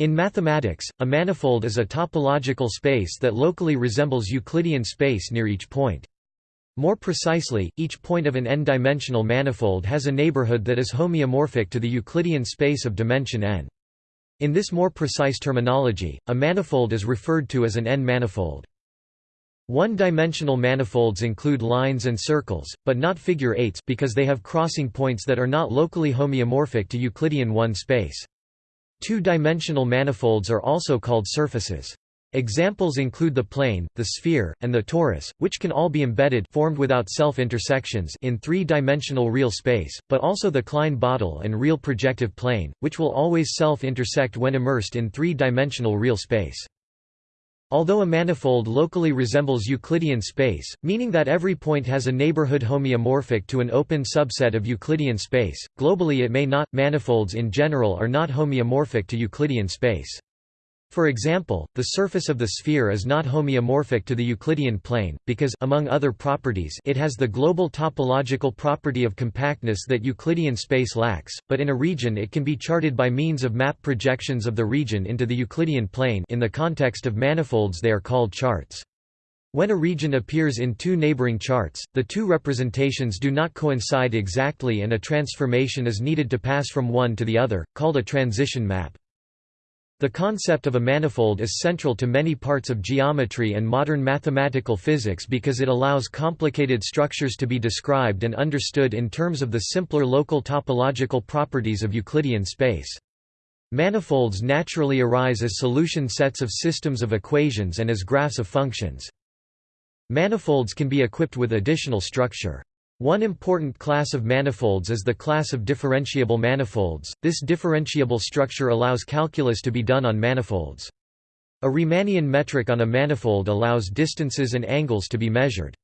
In mathematics, a manifold is a topological space that locally resembles Euclidean space near each point. More precisely, each point of an n-dimensional manifold has a neighborhood that is homeomorphic to the Euclidean space of dimension n. In this more precise terminology, a manifold is referred to as an n-manifold. One-dimensional manifolds include lines and circles, but not figure eights because they have crossing points that are not locally homeomorphic to Euclidean 1 space. Two-dimensional manifolds are also called surfaces. Examples include the plane, the sphere, and the torus, which can all be embedded formed without self-intersections in three-dimensional real space, but also the Klein-Bottle and real projective plane, which will always self-intersect when immersed in three-dimensional real space. Although a manifold locally resembles Euclidean space, meaning that every point has a neighborhood homeomorphic to an open subset of Euclidean space, globally it may not. Manifolds in general are not homeomorphic to Euclidean space. For example, the surface of the sphere is not homeomorphic to the Euclidean plane, because among other properties it has the global topological property of compactness that Euclidean space lacks, but in a region it can be charted by means of map projections of the region into the Euclidean plane in the context of manifolds they are called charts. When a region appears in two neighboring charts, the two representations do not coincide exactly and a transformation is needed to pass from one to the other, called a transition map. The concept of a manifold is central to many parts of geometry and modern mathematical physics because it allows complicated structures to be described and understood in terms of the simpler local topological properties of Euclidean space. Manifolds naturally arise as solution sets of systems of equations and as graphs of functions. Manifolds can be equipped with additional structure. One important class of manifolds is the class of differentiable manifolds. This differentiable structure allows calculus to be done on manifolds. A Riemannian metric on a manifold allows distances and angles to be measured.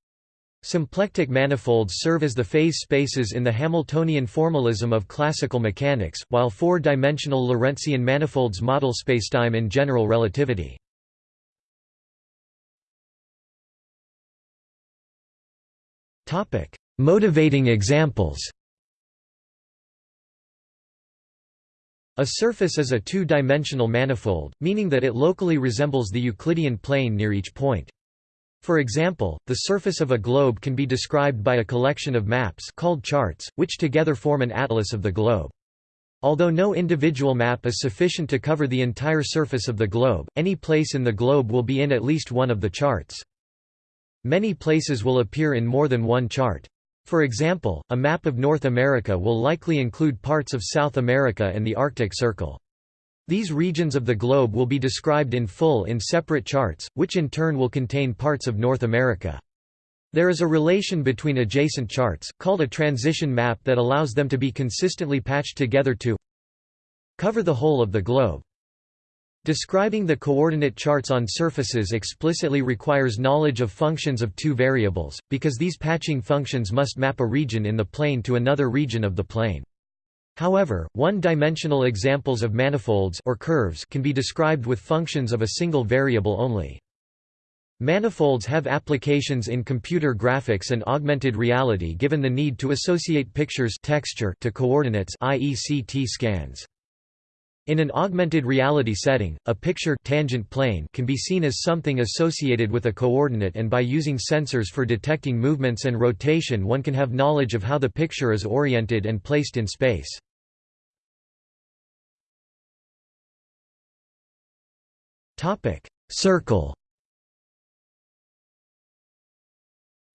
Symplectic manifolds serve as the phase spaces in the Hamiltonian formalism of classical mechanics, while four-dimensional Lorentzian manifolds model spacetime in general relativity. Topic: Motivating examples A surface is a two-dimensional manifold, meaning that it locally resembles the Euclidean plane near each point. For example, the surface of a globe can be described by a collection of maps called charts, which together form an atlas of the globe. Although no individual map is sufficient to cover the entire surface of the globe, any place in the globe will be in at least one of the charts. Many places will appear in more than one chart. For example, a map of North America will likely include parts of South America and the Arctic Circle. These regions of the globe will be described in full in separate charts, which in turn will contain parts of North America. There is a relation between adjacent charts, called a transition map that allows them to be consistently patched together to cover the whole of the globe. Describing the coordinate charts on surfaces explicitly requires knowledge of functions of two variables, because these patching functions must map a region in the plane to another region of the plane. However, one-dimensional examples of manifolds or curves can be described with functions of a single variable only. Manifolds have applications in computer graphics and augmented reality given the need to associate pictures texture to coordinates i.e. CT scans. In an augmented reality setting, a picture tangent plane can be seen as something associated with a coordinate and by using sensors for detecting movements and rotation one can have knowledge of how the picture is oriented and placed in space. Circle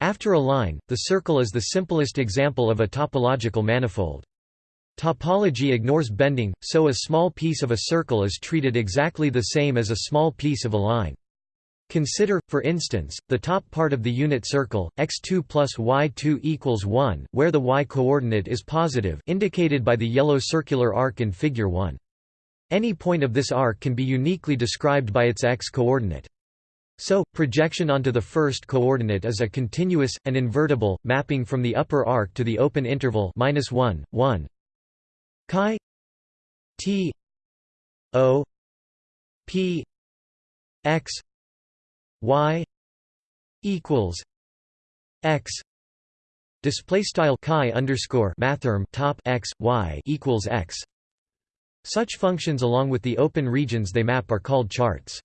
After a line, the circle is the simplest example of a topological manifold. Topology ignores bending, so a small piece of a circle is treated exactly the same as a small piece of a line. Consider, for instance, the top part of the unit circle, x2 plus y2 equals 1, where the y-coordinate is positive indicated by the yellow circular arc in Figure 1. Any point of this arc can be uniquely described by its x-coordinate. So, projection onto the first coordinate is a continuous, and invertible, mapping from the upper arc to the open interval 1, 1, chi t o p x y equals x display style chi underscore mathrm top x y equals x Such functions along with the open regions they map are called charts.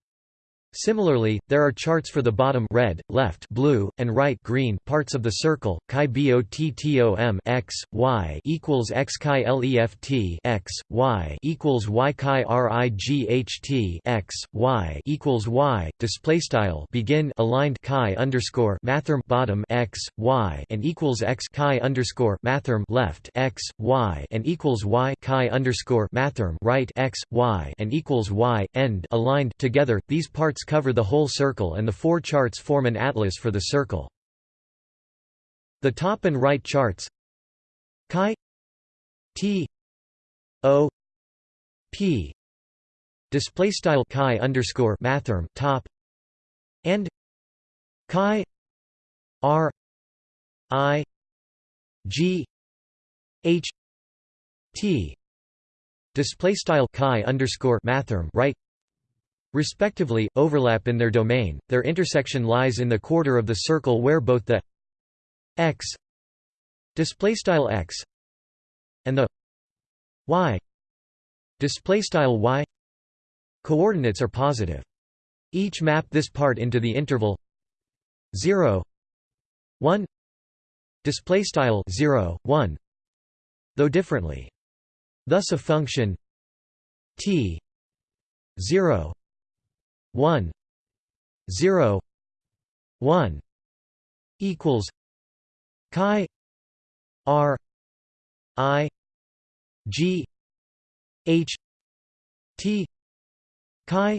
Similarly, there are charts for the bottom red, left blue, and right green parts of the circle. Chi bottom x y equals x chi left x y equals y chi right x y equals y. Display style begin aligned chi underscore mathrm bottom x y and equals x chi underscore mathrm left x y and equals y chi underscore mathrm right x y and equals y end aligned together. These parts charts cover the whole circle and the four charts form an atlas for the circle. The top and right charts chi t o p display style chi underscore mathrm top and chi r i g h t display style chi underscore mathrm right respectively, overlap in their domain, their intersection lies in the quarter of the circle where both the x x and the y y coordinates are positive. Each map this part into the interval 0 1 display style 0 1 though differently thus a function t 0 1 0 1 equals chi r i g h t chi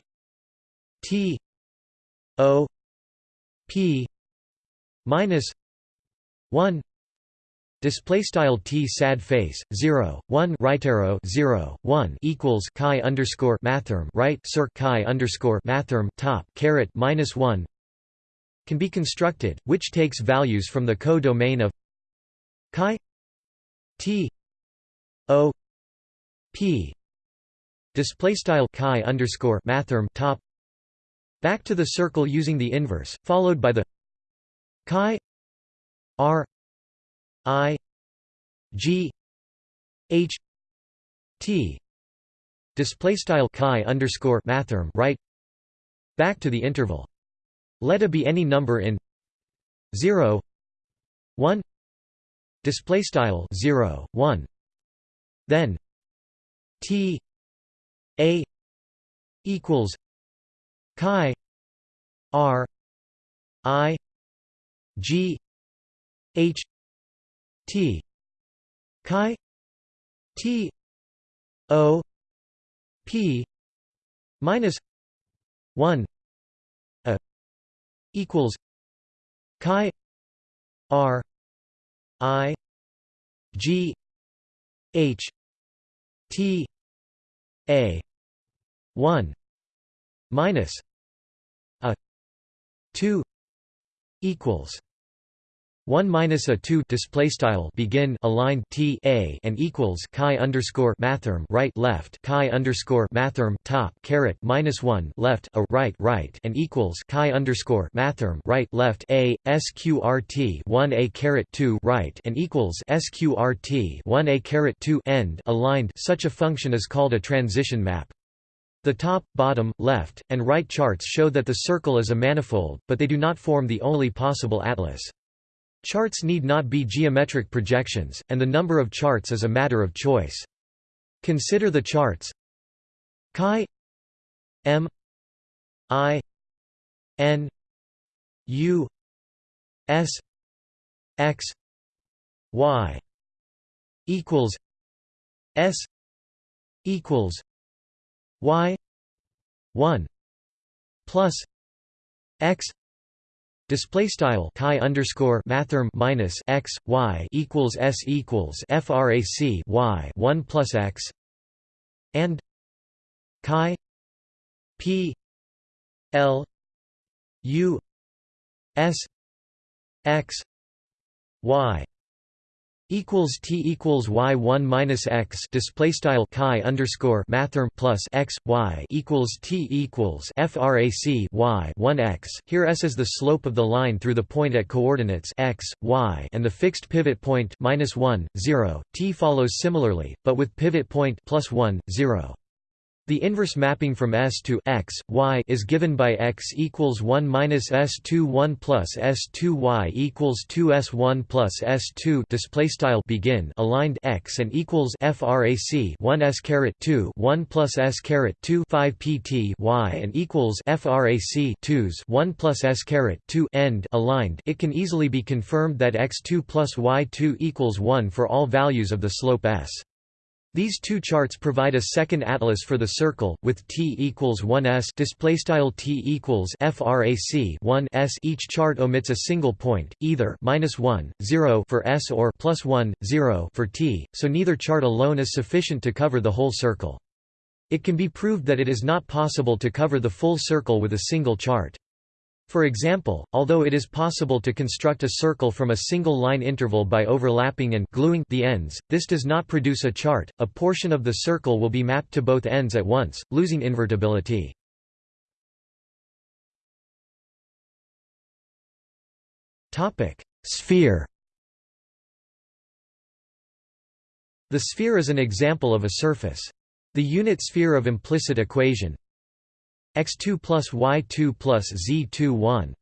t o p minus 1 Display style t sad face 0 1 right arrow 0 1 equals chi underscore mathrm right circ chi underscore mathrm top caret minus 1 can be constructed, which takes values from the co-domain of chi t o p. Display style chi underscore mathrm top back to the circle using the inverse, followed by the chi r I G H T display style chi underscore mathrm right back to the interval. Let a be any number in 0 1 display style 0 1 then T A equals chi R I G H T. Chi. T. O. P. Minus one a equals chi R I G H T A one minus a two equals 1 minus a 2 display style begin aligned t a and equals chi underscore mathrm right left chi underscore mathrm top caret minus 1 left a right right and equals chi underscore mathrm right left a sqrt 1 a caret 2 right and equals sqrt 1 a caret 2 end aligned such a function is called a transition map the top, bottom, left, and right charts show that the circle is a manifold, but they do not form the only possible atlas. Charts need not be geometric projections, and the number of charts is a matter of choice. Consider the charts chi m i n u s x y equals s equals y 1 plus x Display style chi underscore mathrm minus x y equals s equals frac y one plus x and chi p l u s x y equals t equals y 1 minus x display style chi underscore mathrm plus x y equals t equals frac y 1 x. Here s is the slope of the line through the point at coordinates x y and the fixed pivot point minus 1 0. T follows similarly, but with pivot point plus 1 0. The inverse mapping from S to x, y is given by x equals 1 minus S2 1 plus S2 y equals 2 S1 plus S2 display style begin aligned x and equals frac 1 S caret 2 1 plus S caret 2 5 pt y and equals frac 2s 1 plus S caret 2 end aligned. It can easily be confirmed that x2 plus y2 equals 1 for all values of the slope S. These two charts provide a second atlas for the circle, with t equals 1s displaystyle t equals frac 1 s. Each chart omits a single point, either minus 1, 0 for s or plus 1, 0 for t, so neither chart alone is sufficient to cover the whole circle. It can be proved that it is not possible to cover the full circle with a single chart. For example, although it is possible to construct a circle from a single line interval by overlapping and gluing the ends, this does not produce a chart. A portion of the circle will be mapped to both ends at once, losing invertibility. Topic: Sphere. The sphere is an example of a surface. The unit sphere of implicit equation x2 plus y2 plus z2 1.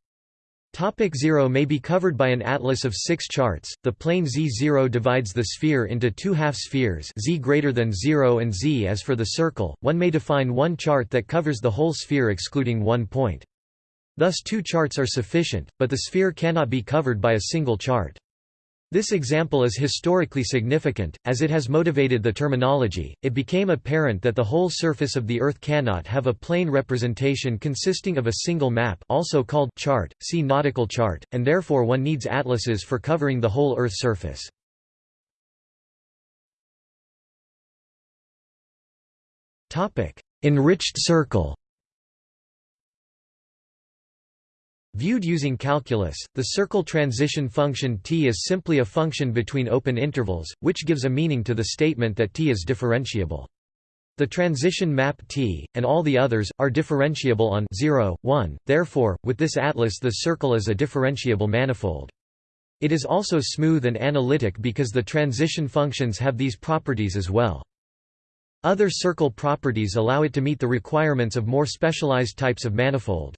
Topic 0 may be covered by an atlas of six charts. The plane z0 divides the sphere into two half-spheres z greater than 0 and z as for the circle. One may define one chart that covers the whole sphere excluding one point. Thus two charts are sufficient, but the sphere cannot be covered by a single chart. This example is historically significant, as it has motivated the terminology. It became apparent that the whole surface of the Earth cannot have a plane representation consisting of a single map, also called chart, see nautical chart, and therefore one needs atlases for covering the whole Earth surface. Topic: Enriched circle. Viewed using calculus, the circle transition function t is simply a function between open intervals, which gives a meaning to the statement that t is differentiable. The transition map T, and all the others, are differentiable on 0, 1, therefore, with this atlas the circle is a differentiable manifold. It is also smooth and analytic because the transition functions have these properties as well. Other circle properties allow it to meet the requirements of more specialized types of manifold.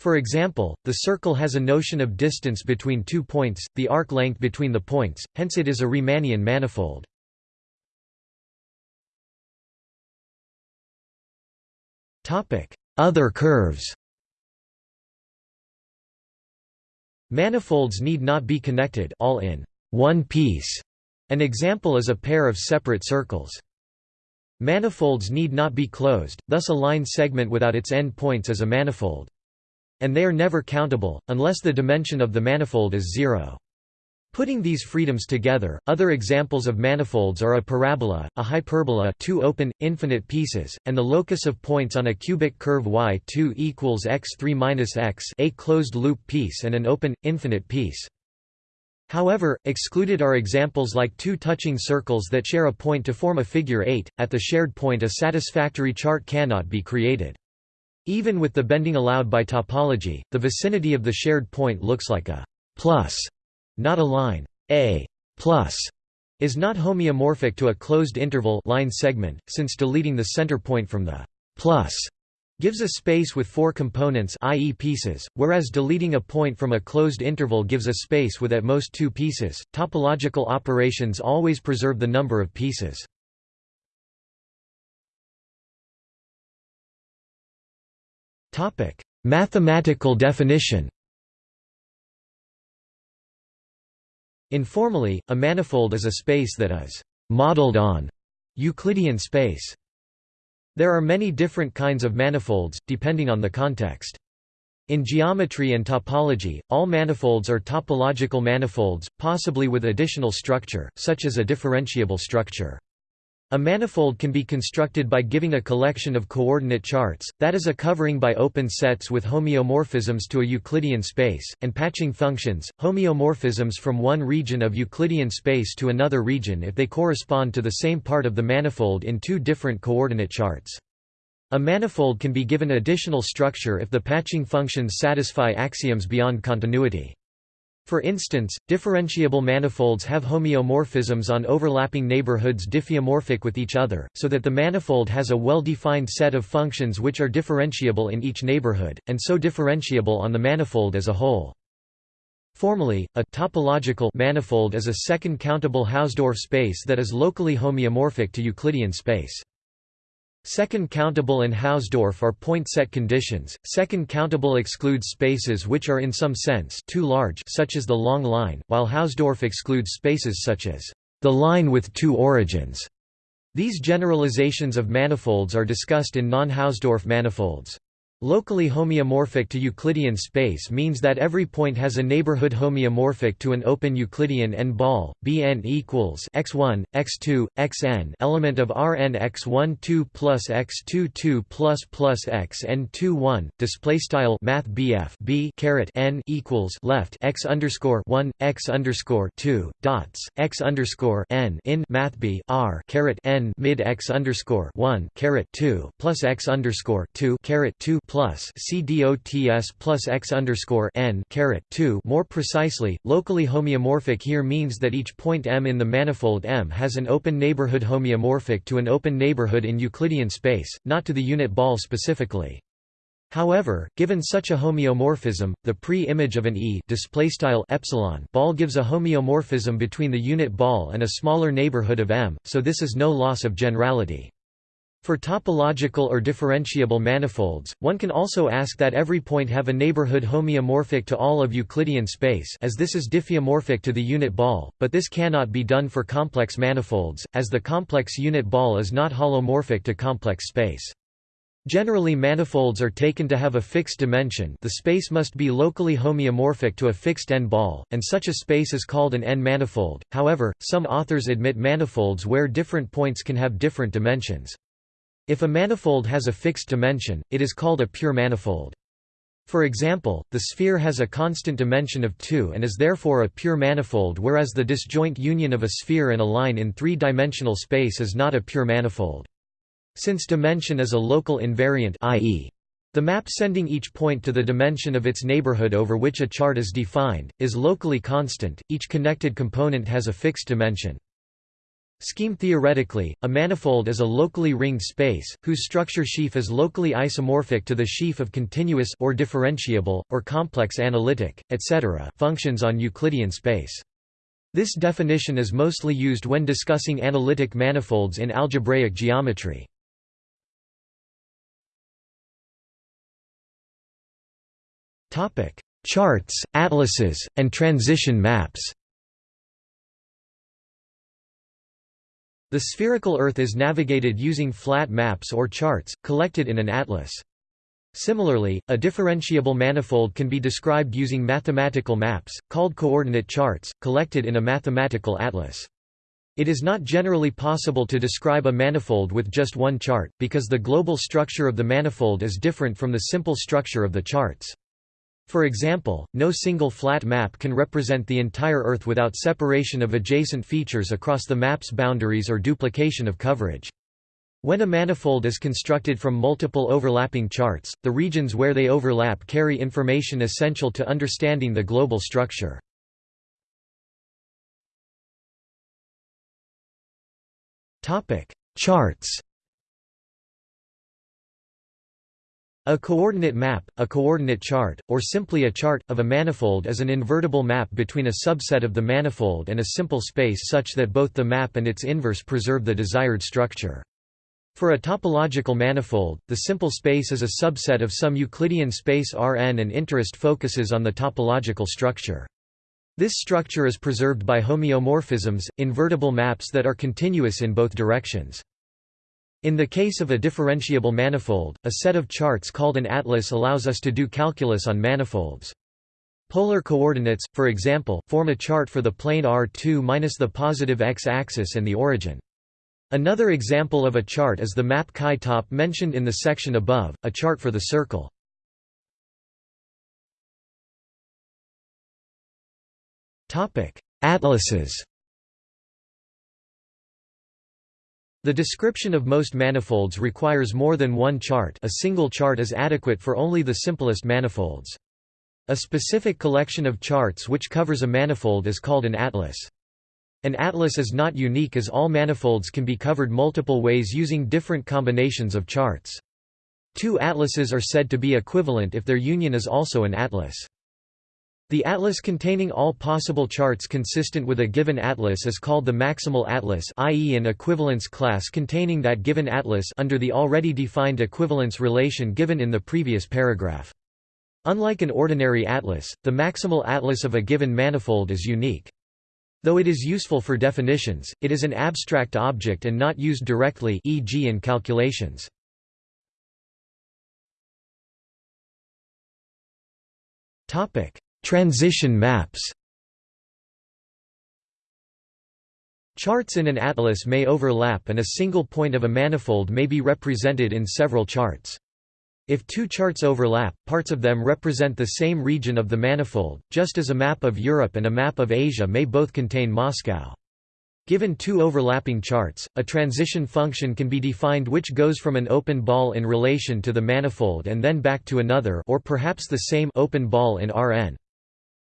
For example, the circle has a notion of distance between two points, the arc length between the points, hence it is a Riemannian manifold. Other curves Manifolds need not be connected all in one piece. An example is a pair of separate circles. Manifolds need not be closed, thus a line segment without its end points is a manifold. And they are never countable, unless the dimension of the manifold is zero. Putting these freedoms together, other examples of manifolds are a parabola, a hyperbola two open, infinite pieces, and the locus of points on a cubic curve y2 equals x3 minus x a closed-loop piece and an open, infinite piece. However, excluded are examples like two touching circles that share a point to form a figure 8. At the shared point a satisfactory chart cannot be created. Even with the bending allowed by topology, the vicinity of the shared point looks like a plus, not a line. A plus is not homeomorphic to a closed interval line segment, since deleting the center point from the plus gives a space with four components i.e. pieces, whereas deleting a point from a closed interval gives a space with at most two pieces. Topological operations always preserve the number of pieces. Mathematical definition. Informally, a manifold is a space that is modeled on Euclidean space. There are many different kinds of manifolds, depending on the context. In geometry and topology, all manifolds are topological manifolds, possibly with additional structure, such as a differentiable structure. A manifold can be constructed by giving a collection of coordinate charts, that is a covering by open sets with homeomorphisms to a Euclidean space, and patching functions, homeomorphisms from one region of Euclidean space to another region if they correspond to the same part of the manifold in two different coordinate charts. A manifold can be given additional structure if the patching functions satisfy axioms beyond continuity. For instance, differentiable manifolds have homeomorphisms on overlapping neighborhoods diffeomorphic with each other, so that the manifold has a well-defined set of functions which are differentiable in each neighborhood, and so differentiable on the manifold as a whole. Formally, a topological manifold is a second countable Hausdorff space that is locally homeomorphic to Euclidean space. Second countable and Hausdorff are point-set conditions. Second countable excludes spaces which are in some sense too large such as the long line, while Hausdorff excludes spaces such as the line with two origins. These generalizations of manifolds are discussed in non-Hausdorff manifolds. Locally homeomorphic to Euclidean space means that every point has a neighborhood homeomorphic to an open Euclidean n-ball, Bn equals x1, x2, xn element of Rn x1 2 plus x2 2 plus plus xn 2 1. Display style Math BF b caret n equals left x underscore 1 x underscore 2 dots x underscore n in Math B R caret n mid x underscore 1 caret 2 plus x underscore 2 caret 2 plus c dots plus x underscore n caret 2 more precisely, locally homeomorphic here means that each point M in the manifold M has an open neighborhood homeomorphic to an open neighborhood in Euclidean space, not to the unit ball specifically. However, given such a homeomorphism, the pre-image of an E epsilon ball gives a homeomorphism between the unit ball and a smaller neighborhood of M, so this is no loss of generality. For topological or differentiable manifolds, one can also ask that every point have a neighborhood homeomorphic to all of Euclidean space as this is diffeomorphic to the unit ball, but this cannot be done for complex manifolds, as the complex unit ball is not holomorphic to complex space. Generally manifolds are taken to have a fixed dimension the space must be locally homeomorphic to a fixed n-ball, and such a space is called an n-manifold, however, some authors admit manifolds where different points can have different dimensions. If a manifold has a fixed dimension, it is called a pure manifold. For example, the sphere has a constant dimension of 2 and is therefore a pure manifold whereas the disjoint union of a sphere and a line in three-dimensional space is not a pure manifold. Since dimension is a local invariant i.e. The map sending each point to the dimension of its neighborhood over which a chart is defined, is locally constant, each connected component has a fixed dimension. Scheme theoretically, a manifold is a locally ringed space, whose structure sheaf is locally isomorphic to the sheaf of continuous or differentiable, or complex analytic, etc. functions on Euclidean space. This definition is mostly used when discussing analytic manifolds in algebraic geometry. Charts, atlases, and transition maps The spherical Earth is navigated using flat maps or charts, collected in an atlas. Similarly, a differentiable manifold can be described using mathematical maps, called coordinate charts, collected in a mathematical atlas. It is not generally possible to describe a manifold with just one chart, because the global structure of the manifold is different from the simple structure of the charts. For example, no single flat map can represent the entire Earth without separation of adjacent features across the map's boundaries or duplication of coverage. When a manifold is constructed from multiple overlapping charts, the regions where they overlap carry information essential to understanding the global structure. Charts A coordinate map, a coordinate chart, or simply a chart, of a manifold is an invertible map between a subset of the manifold and a simple space such that both the map and its inverse preserve the desired structure. For a topological manifold, the simple space is a subset of some Euclidean space Rn and interest focuses on the topological structure. This structure is preserved by homeomorphisms, invertible maps that are continuous in both directions. In the case of a differentiable manifold, a set of charts called an atlas allows us to do calculus on manifolds. Polar coordinates, for example, form a chart for the plane R2 minus the positive x-axis and the origin. Another example of a chart is the map Chi-top mentioned in the section above, a chart for the circle. Atlases The description of most manifolds requires more than one chart a single chart is adequate for only the simplest manifolds. A specific collection of charts which covers a manifold is called an atlas. An atlas is not unique as all manifolds can be covered multiple ways using different combinations of charts. Two atlases are said to be equivalent if their union is also an atlas. The atlas containing all possible charts consistent with a given atlas is called the maximal atlas i.e. an equivalence class containing that given atlas under the already defined equivalence relation given in the previous paragraph. Unlike an ordinary atlas, the maximal atlas of a given manifold is unique. Though it is useful for definitions, it is an abstract object and not used directly e.g. in calculations. Topic: Transition maps Charts in an atlas may overlap and a single point of a manifold may be represented in several charts. If two charts overlap, parts of them represent the same region of the manifold, just as a map of Europe and a map of Asia may both contain Moscow. Given two overlapping charts, a transition function can be defined which goes from an open ball in relation to the manifold and then back to another or perhaps the same open ball in Rn.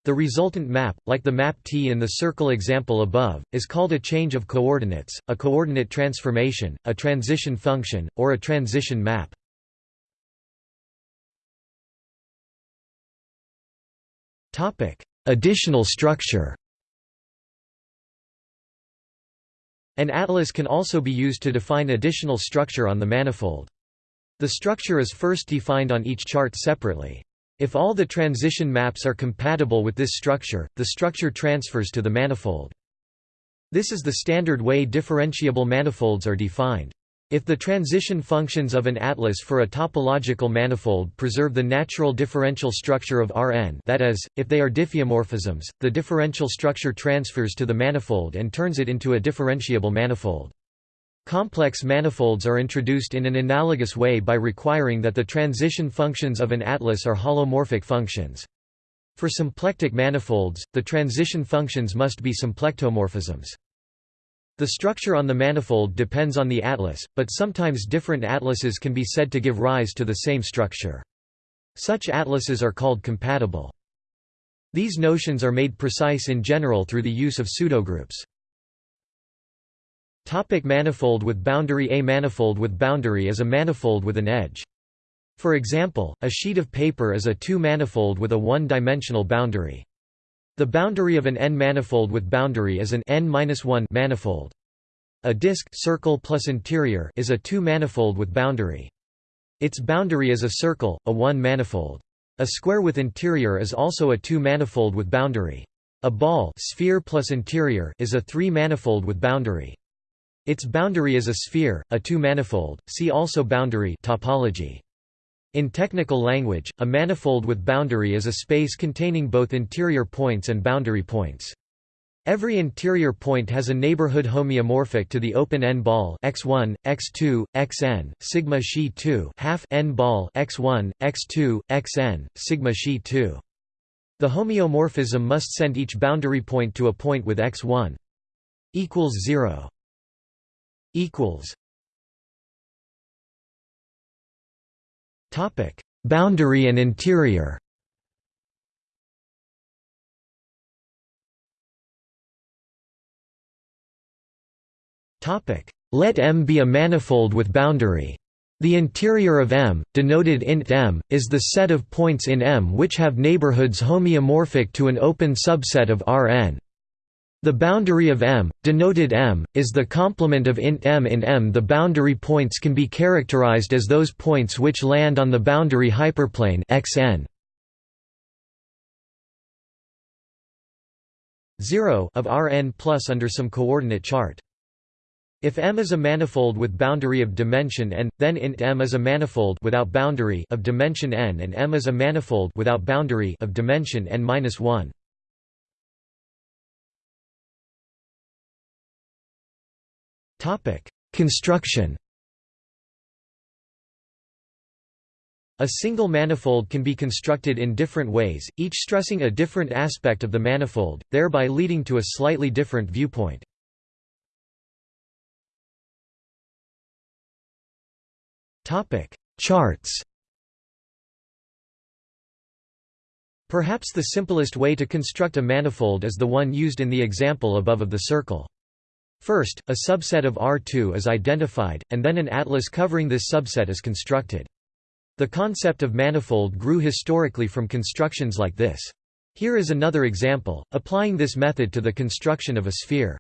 The resultant map, like the map T in the circle example above, is called a change of coordinates, a coordinate transformation, a transition function, or a transition map. Additional structure An atlas can also be used to define additional structure on the manifold. The structure is first defined on each chart separately. If all the transition maps are compatible with this structure, the structure transfers to the manifold. This is the standard way differentiable manifolds are defined. If the transition functions of an atlas for a topological manifold preserve the natural differential structure of Rn that is, if they are diffeomorphisms, the differential structure transfers to the manifold and turns it into a differentiable manifold. Complex manifolds are introduced in an analogous way by requiring that the transition functions of an atlas are holomorphic functions. For symplectic manifolds, the transition functions must be symplectomorphisms. The structure on the manifold depends on the atlas, but sometimes different atlases can be said to give rise to the same structure. Such atlases are called compatible. These notions are made precise in general through the use of pseudogroups. Topic manifold with boundary A manifold with boundary is a manifold with an edge. For example, a sheet of paper is a two-manifold with a one-dimensional boundary. The boundary of an n-manifold with boundary is an n-1 manifold. A disk circle plus interior is a two-manifold with boundary. Its boundary is a circle, a one-manifold. A square with interior is also a two-manifold with boundary. A ball sphere plus interior is a three-manifold with boundary. Its boundary is a sphere, a two-manifold, see also boundary topology. In technical language, a manifold with boundary is a space containing both interior points and boundary points. Every interior point has a neighborhood homeomorphic to the open n-ball x1, x2, xn, sigma xi 2 half n-ball x1, x2, xn, sigma xi 2. The homeomorphism must send each boundary point to a point with x1 equals 0 equals Topic: Boundary and interior. Topic: Let M be a manifold with boundary. The interior of M, denoted int M, is the set of points in M which have neighborhoods homeomorphic to an open subset of Rn. The boundary of M, denoted M, is the complement of int M in M. The boundary points can be characterized as those points which land on the boundary hyperplane xn. 0 of Rn plus under some coordinate chart. If M is a manifold with boundary of dimension n, then int M is a manifold without boundary of dimension n and M is a manifold without boundary of dimension n-1. Construction A single manifold can be constructed in different ways, each stressing a different aspect of the manifold, thereby leading to a slightly different viewpoint. Charts Perhaps the simplest way to construct a manifold is the one used in the example above of the circle. First, a subset of R2 is identified, and then an atlas covering this subset is constructed. The concept of manifold grew historically from constructions like this. Here is another example, applying this method to the construction of a sphere.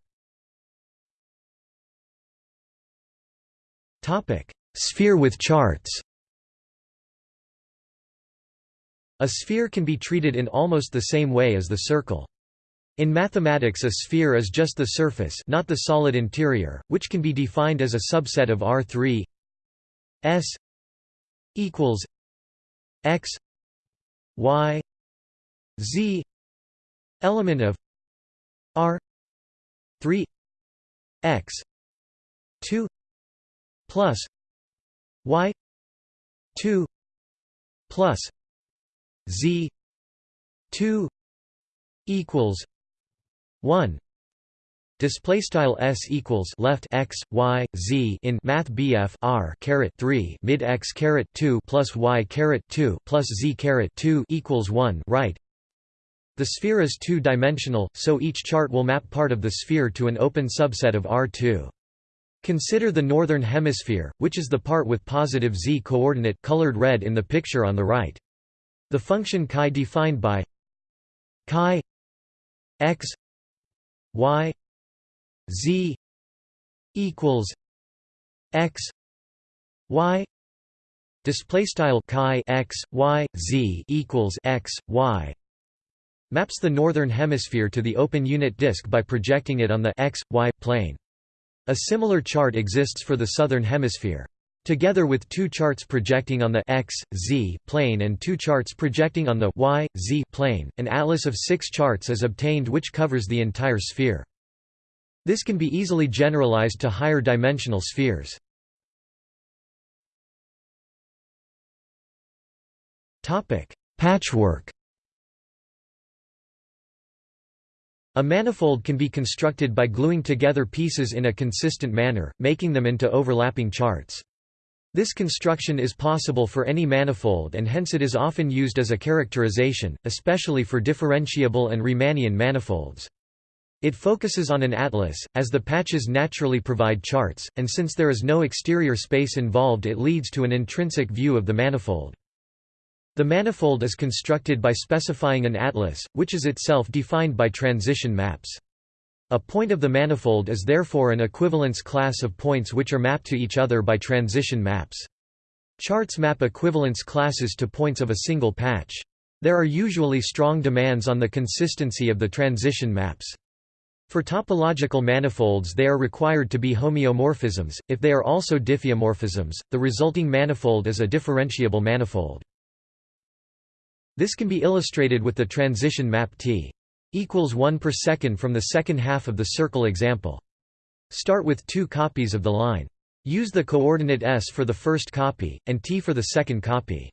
Sphere with charts A sphere can be treated in almost the same way as the circle. In mathematics a sphere is just the surface not the solid interior, which can be defined as a subset of R3 S equals x y z element of r 3 x 2 plus y 2 plus z 2 equals 1 Display style s equals left x y z in math BF r caret 3 mid x caret 2 plus y caret 2 plus z caret 2 equals 1 right. The sphere is two-dimensional, so each chart will map part of the sphere to an open subset of R2. Consider the northern hemisphere, which is the part with positive z coordinate colored red in the picture on the right. The function chi defined by chi x y z equals x y display style chi x y z equals x y maps the northern hemisphere to the open unit disk by projecting it on the x y plane. A similar chart exists for the southern hemisphere Together with two charts projecting on the x, z plane and two charts projecting on the y, z plane, an atlas of six charts is obtained which covers the entire sphere. This can be easily generalized to higher dimensional spheres. Patchwork A manifold can be constructed by gluing together pieces in a consistent manner, making them into overlapping charts. This construction is possible for any manifold and hence it is often used as a characterization, especially for differentiable and Riemannian manifolds. It focuses on an atlas, as the patches naturally provide charts, and since there is no exterior space involved it leads to an intrinsic view of the manifold. The manifold is constructed by specifying an atlas, which is itself defined by transition maps. A point of the manifold is therefore an equivalence class of points which are mapped to each other by transition maps. Charts map equivalence classes to points of a single patch. There are usually strong demands on the consistency of the transition maps. For topological manifolds they are required to be homeomorphisms, if they are also diffeomorphisms, the resulting manifold is a differentiable manifold. This can be illustrated with the transition map T equals 1 per second from the second half of the circle example. Start with two copies of the line. Use the coordinate s for the first copy, and t for the second copy.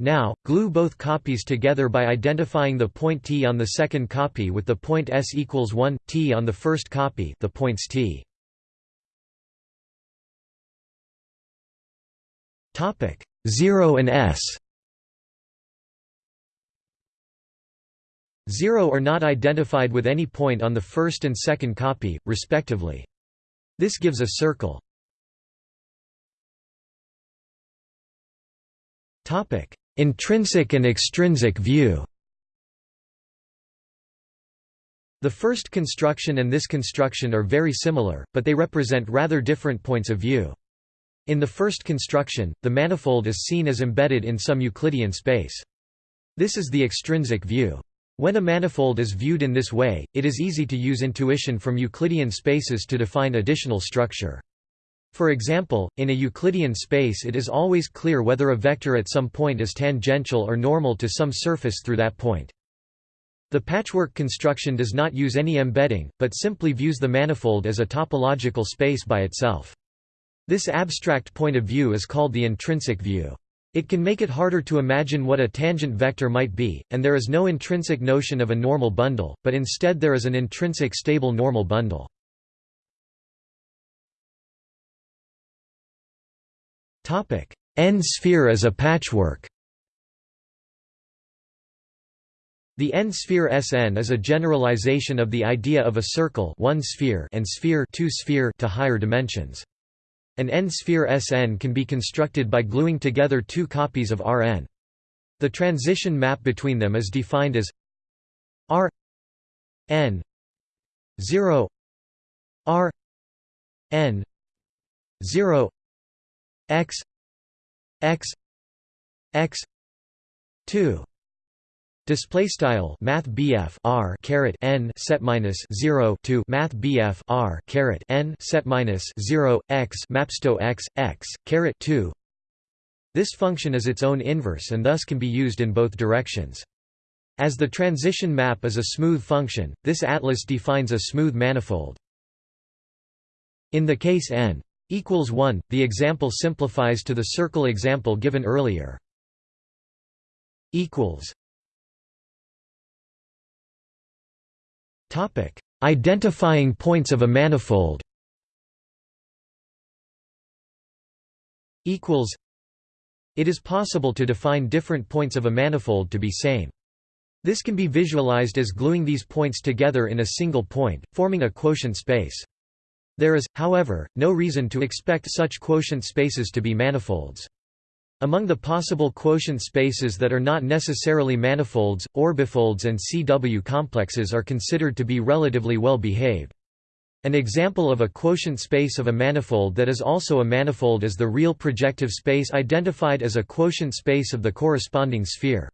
Now, glue both copies together by identifying the point t on the second copy with the point s equals 1, t on the first copy the points t. Topic 0 and s 0 are not identified with any point on the first and second copy, respectively. This gives a circle. Intrinsic and extrinsic view The first construction and this construction are very similar, but they represent rather different points of view. In the first construction, the manifold is seen as embedded in some Euclidean space. This is the extrinsic view. When a manifold is viewed in this way, it is easy to use intuition from Euclidean spaces to define additional structure. For example, in a Euclidean space it is always clear whether a vector at some point is tangential or normal to some surface through that point. The patchwork construction does not use any embedding, but simply views the manifold as a topological space by itself. This abstract point of view is called the intrinsic view. It can make it harder to imagine what a tangent vector might be, and there is no intrinsic notion of a normal bundle, but instead there is an intrinsic stable normal bundle. N-sphere as a patchwork The N-sphere Sn is a generalization of the idea of a circle one sphere and sphere, two sphere to higher dimensions. An N-sphere Sn can be constructed by gluing together two copies of Rn. The transition map between them is defined as R n 0 R n 0 x x x 2 Display style Math R caret N set minus zero to Math R caret N set minus zero x mapsto x x caret two. This function is its own inverse and thus can be used in both directions. As the transition map is a smooth function, this atlas defines a smooth manifold. In the case n equals 1, the example simplifies to the circle example given earlier. equals Topic: Identifying points of a manifold. Equals. It is possible to define different points of a manifold to be same. This can be visualized as gluing these points together in a single point, forming a quotient space. There is, however, no reason to expect such quotient spaces to be manifolds. Among the possible quotient spaces that are not necessarily manifolds, orbifolds and CW complexes are considered to be relatively well behaved. An example of a quotient space of a manifold that is also a manifold is the real projective space identified as a quotient space of the corresponding sphere.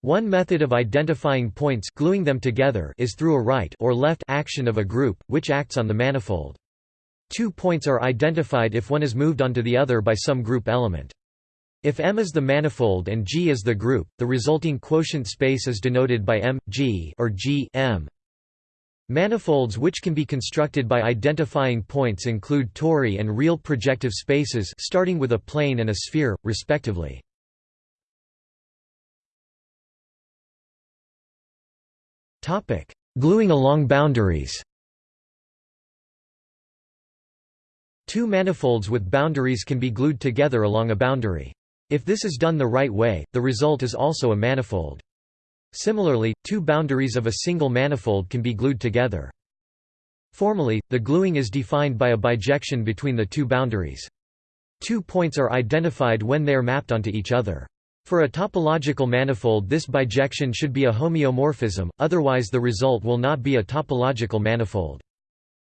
One method of identifying points gluing them together is through a right or left action of a group, which acts on the manifold. Two points are identified if one is moved onto the other by some group element. If M is the manifold and G is the group, the resulting quotient space is denoted by M, G or G M. Manifolds which can be constructed by identifying points include tori and real projective spaces starting with a plane and a sphere, respectively. Gluing along boundaries Two manifolds with boundaries can be glued together along a boundary. If this is done the right way, the result is also a manifold. Similarly, two boundaries of a single manifold can be glued together. Formally, the gluing is defined by a bijection between the two boundaries. Two points are identified when they are mapped onto each other. For a topological manifold this bijection should be a homeomorphism, otherwise the result will not be a topological manifold.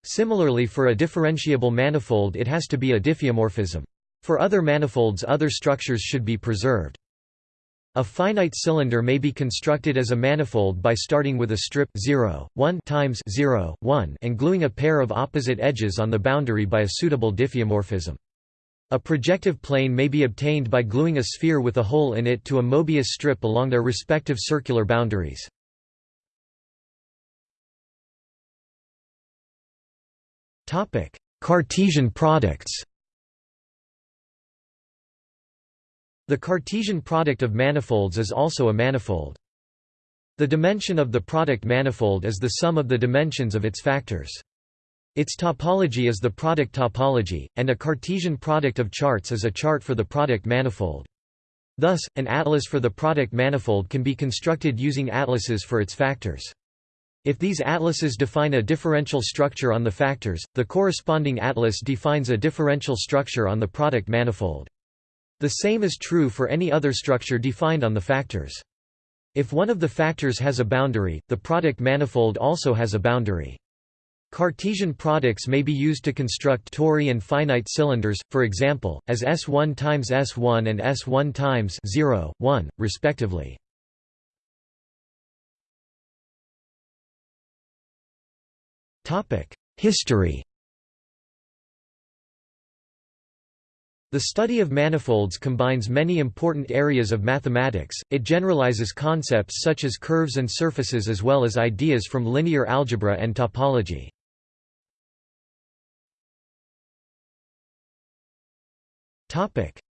Similarly for a differentiable manifold it has to be a diffeomorphism. For other manifolds other structures should be preserved. A finite cylinder may be constructed as a manifold by starting with a strip 0, 1 times 0, 1 and gluing a pair of opposite edges on the boundary by a suitable diffeomorphism. A projective plane may be obtained by gluing a sphere with a hole in it to a Mobius strip along their respective circular boundaries. Cartesian products The Cartesian product of manifolds is also a manifold. The dimension of the product manifold is the sum of the dimensions of its factors. Its topology is the product topology, and a Cartesian product of charts is a chart for the product manifold. Thus, an atlas for the product manifold can be constructed using atlases for its factors. If these atlases define a differential structure on the factors, the corresponding atlas defines a differential structure on the product manifold. The same is true for any other structure defined on the factors. If one of the factors has a boundary, the product manifold also has a boundary. Cartesian products may be used to construct tori and finite cylinders, for example, as S1 times S1 and S1 times 0, 1, respectively. History The study of manifolds combines many important areas of mathematics, it generalizes concepts such as curves and surfaces as well as ideas from linear algebra and topology.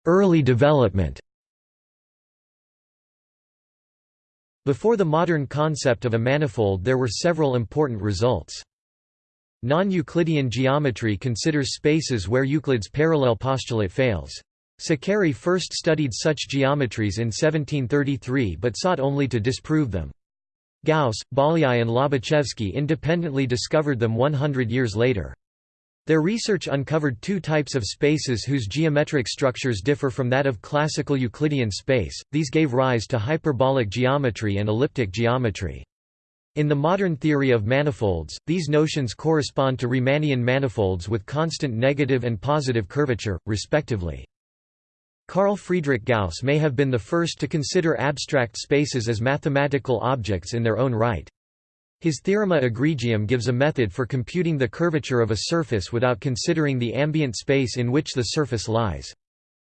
Early development Before the modern concept of a manifold there were several important results. Non-Euclidean geometry considers spaces where Euclid's parallel postulate fails. Saccheri first studied such geometries in 1733 but sought only to disprove them. Gauss, Bolyai and Lobachevsky independently discovered them 100 years later. Their research uncovered two types of spaces whose geometric structures differ from that of classical Euclidean space, these gave rise to hyperbolic geometry and elliptic geometry. In the modern theory of manifolds, these notions correspond to Riemannian manifolds with constant negative and positive curvature, respectively. Carl Friedrich Gauss may have been the first to consider abstract spaces as mathematical objects in their own right. His theorema egregium gives a method for computing the curvature of a surface without considering the ambient space in which the surface lies.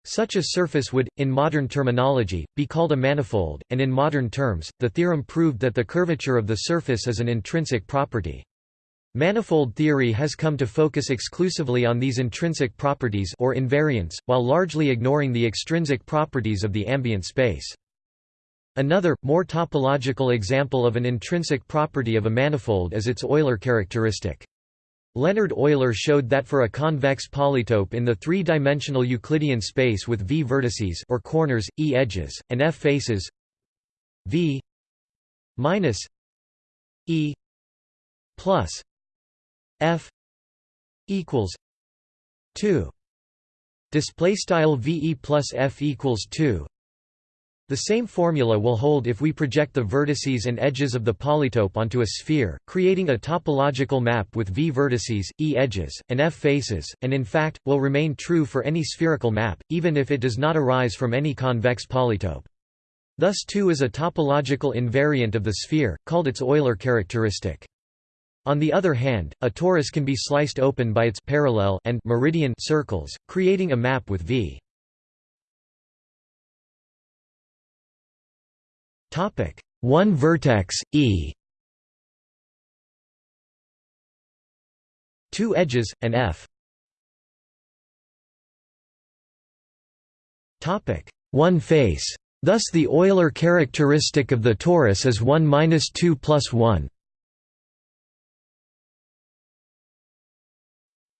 Such a surface would, in modern terminology, be called a manifold, and in modern terms, the theorem proved that the curvature of the surface is an intrinsic property. Manifold theory has come to focus exclusively on these intrinsic properties or invariants, while largely ignoring the extrinsic properties of the ambient space. Another, more topological example of an intrinsic property of a manifold is its Euler characteristic. Leonhard Euler showed that for a convex polytope in the three-dimensional Euclidean space with v vertices or corners, e edges, and f faces v minus e plus f equals 2 display style ve plus f equals 2 the same formula will hold if we project the vertices and edges of the polytope onto a sphere, creating a topological map with v vertices, e edges, and f faces, and in fact, will remain true for any spherical map, even if it does not arise from any convex polytope. Thus 2 is a topological invariant of the sphere, called its Euler characteristic. On the other hand, a torus can be sliced open by its parallel and meridian circles, creating a map with v. Topic: One vertex E. Two edges and F. Topic: One face. Thus the Euler characteristic of the torus is 1 minus 2 plus 1.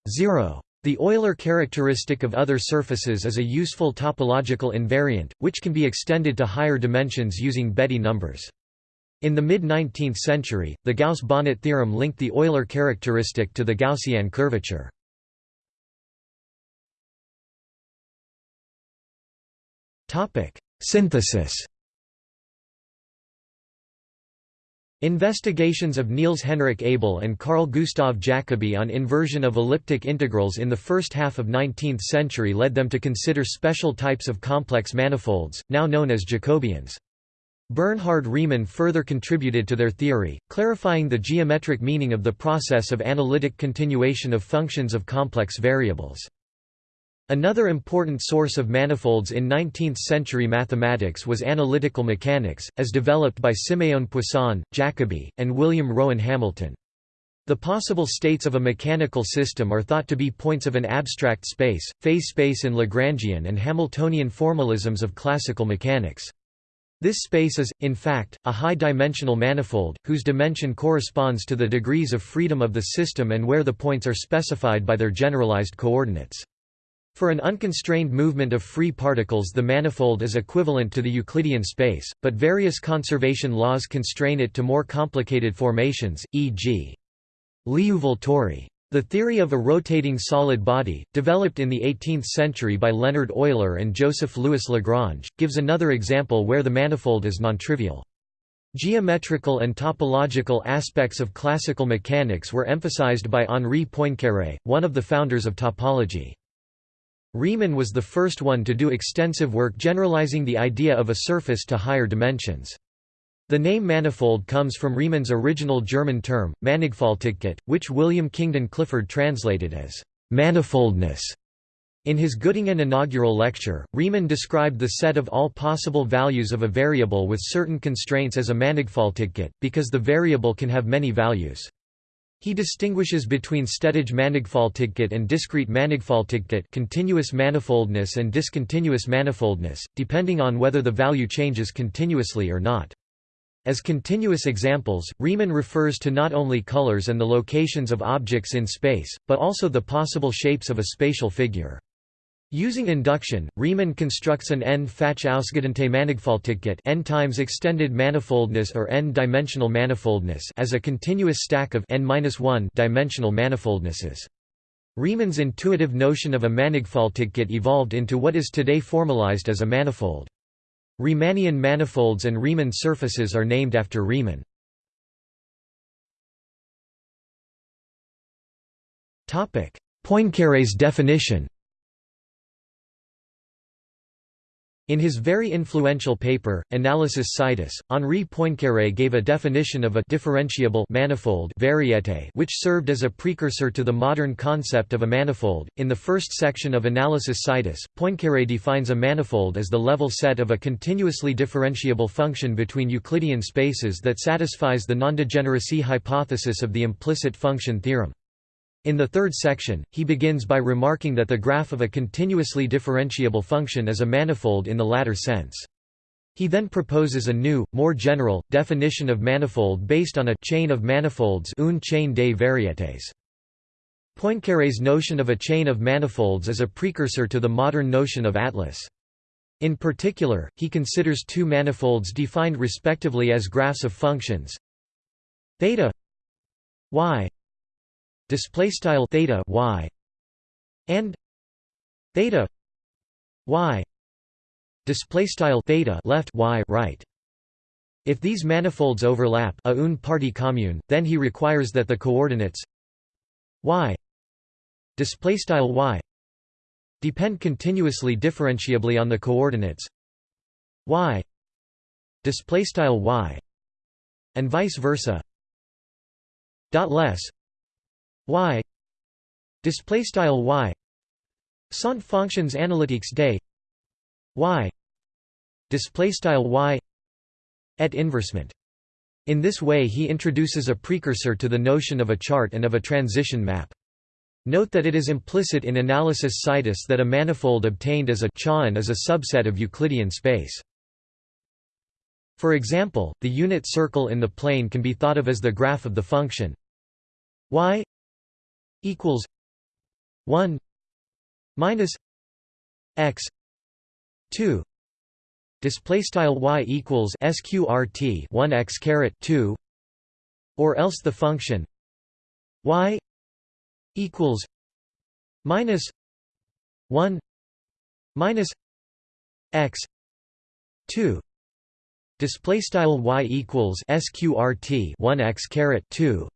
0. The Euler characteristic of other surfaces is a useful topological invariant, which can be extended to higher dimensions using Betti numbers. In the mid-19th century, the Gauss-Bonnet theorem linked the Euler characteristic to the Gaussian curvature. Synthesis Investigations of Niels Henrik Abel and Carl Gustav Jacobi on inversion of elliptic integrals in the first half of 19th century led them to consider special types of complex manifolds, now known as Jacobians. Bernhard Riemann further contributed to their theory, clarifying the geometric meaning of the process of analytic continuation of functions of complex variables. Another important source of manifolds in 19th-century mathematics was analytical mechanics, as developed by Siméon Poisson, Jacobi, and William Rowan Hamilton. The possible states of a mechanical system are thought to be points of an abstract space, phase space in Lagrangian and Hamiltonian formalisms of classical mechanics. This space is, in fact, a high-dimensional manifold, whose dimension corresponds to the degrees of freedom of the system and where the points are specified by their generalized coordinates. For an unconstrained movement of free particles the manifold is equivalent to the Euclidean space, but various conservation laws constrain it to more complicated formations, e.g. Liouville-tori. The theory of a rotating solid body, developed in the 18th century by Leonhard Euler and Joseph Louis Lagrange, gives another example where the manifold is nontrivial. Geometrical and topological aspects of classical mechanics were emphasized by Henri Poincaré, one of the founders of topology. Riemann was the first one to do extensive work generalizing the idea of a surface to higher dimensions. The name manifold comes from Riemann's original German term, Mannigfaltigkeit, which William Kingdon Clifford translated as manifoldness. In his Göttingen inaugural lecture, Riemann described the set of all possible values of a variable with certain constraints as a Mannigfaltigkeit, because the variable can have many values. He distinguishes between stetige mannigfaltigkeit and discrete mannigfaltigkeit continuous manifoldness and discontinuous manifoldness, depending on whether the value changes continuously or not. As continuous examples, Riemann refers to not only colors and the locations of objects in space, but also the possible shapes of a spatial figure. Using induction, Riemann constructs an n-Fach ausgedehnte Mannigfaltigkeit n times extended manifoldness or n-dimensional manifoldness as a continuous stack of n-1 dimensional manifoldnesses. Riemann's intuitive notion of a Mannigfaltigkeit evolved into what is today formalized as a manifold. Riemannian manifolds and Riemann surfaces are named after Riemann. Poincaré's definition In his very influential paper, Analysis Situs, Henri Poincaré gave a definition of a differentiable manifold variété which served as a precursor to the modern concept of a manifold. In the first section of Analysis Situs, Poincaré defines a manifold as the level set of a continuously differentiable function between Euclidean spaces that satisfies the nondegeneracy hypothesis of the implicit function theorem. In the third section, he begins by remarking that the graph of a continuously differentiable function is a manifold in the latter sense. He then proposes a new, more general, definition of manifold based on a chain of manifolds une chaîne des variétés. Poincaré's notion of a chain of manifolds is a precursor to the modern notion of atlas. In particular, he considers two manifolds defined respectively as graphs of functions theta y display style theta y and theta y display style theta left y right. If these manifolds overlap a une partie commune then he requires that the coordinates y display style y depend continuously differentiably on the coordinates y display style y and vice versa. Dot less y. Display style y. Sont fonctions analytiques des y. Display style y. Et inversement. In this way he introduces a precursor to the notion of a chart and of a transition map. Note that it is implicit in analysis situs that a manifold obtained as a Chain is a subset of Euclidean space. For example, the unit circle in the plane can be thought of as the graph of the function. Y equals 1 minus x 2 display style y equals sqrt 1 x caret 2 or else the function y equals minus 1 minus x 2 display style y equals sqrt 1 x caret 2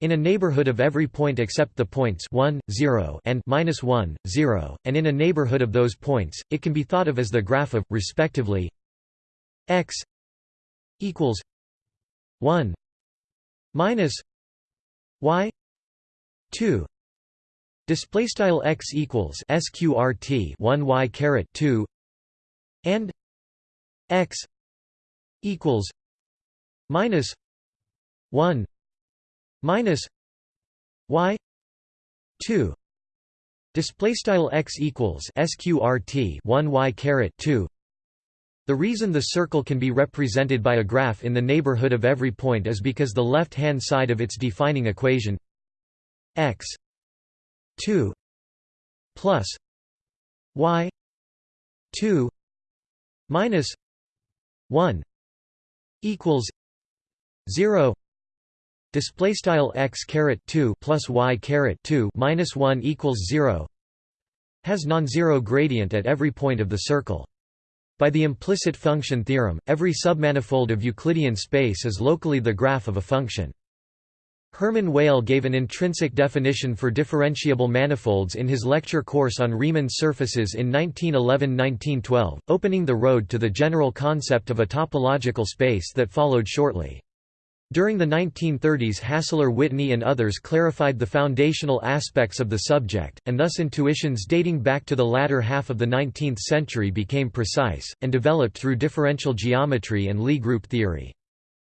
in a neighborhood of every point except the points 1, 0 and minus 1, 0, and in a neighborhood of those points, it can be thought of as the graph of, respectively, x equals 1 minus y 2 display style x equals sqrt 1 y caret 2 and x equals minus 1 minus y 2 display style x equals sqrt 1 y caret 2 the reason the circle can be represented by a graph in the neighborhood of every point is because the left-hand side of its defining equation x 2 plus y 2 minus 1 equals 0 display style x caret 2 plus y caret 2 minus 1 equals 0 has non-zero gradient at every point of the circle. By the implicit function theorem, every submanifold of Euclidean space is locally the graph of a function. Hermann Weyl gave an intrinsic definition for differentiable manifolds in his lecture course on Riemann surfaces in 1911–1912, opening the road to the general concept of a topological space that followed shortly. During the 1930s Hassler Whitney and others clarified the foundational aspects of the subject, and thus intuitions dating back to the latter half of the 19th century became precise, and developed through differential geometry and Lie group theory.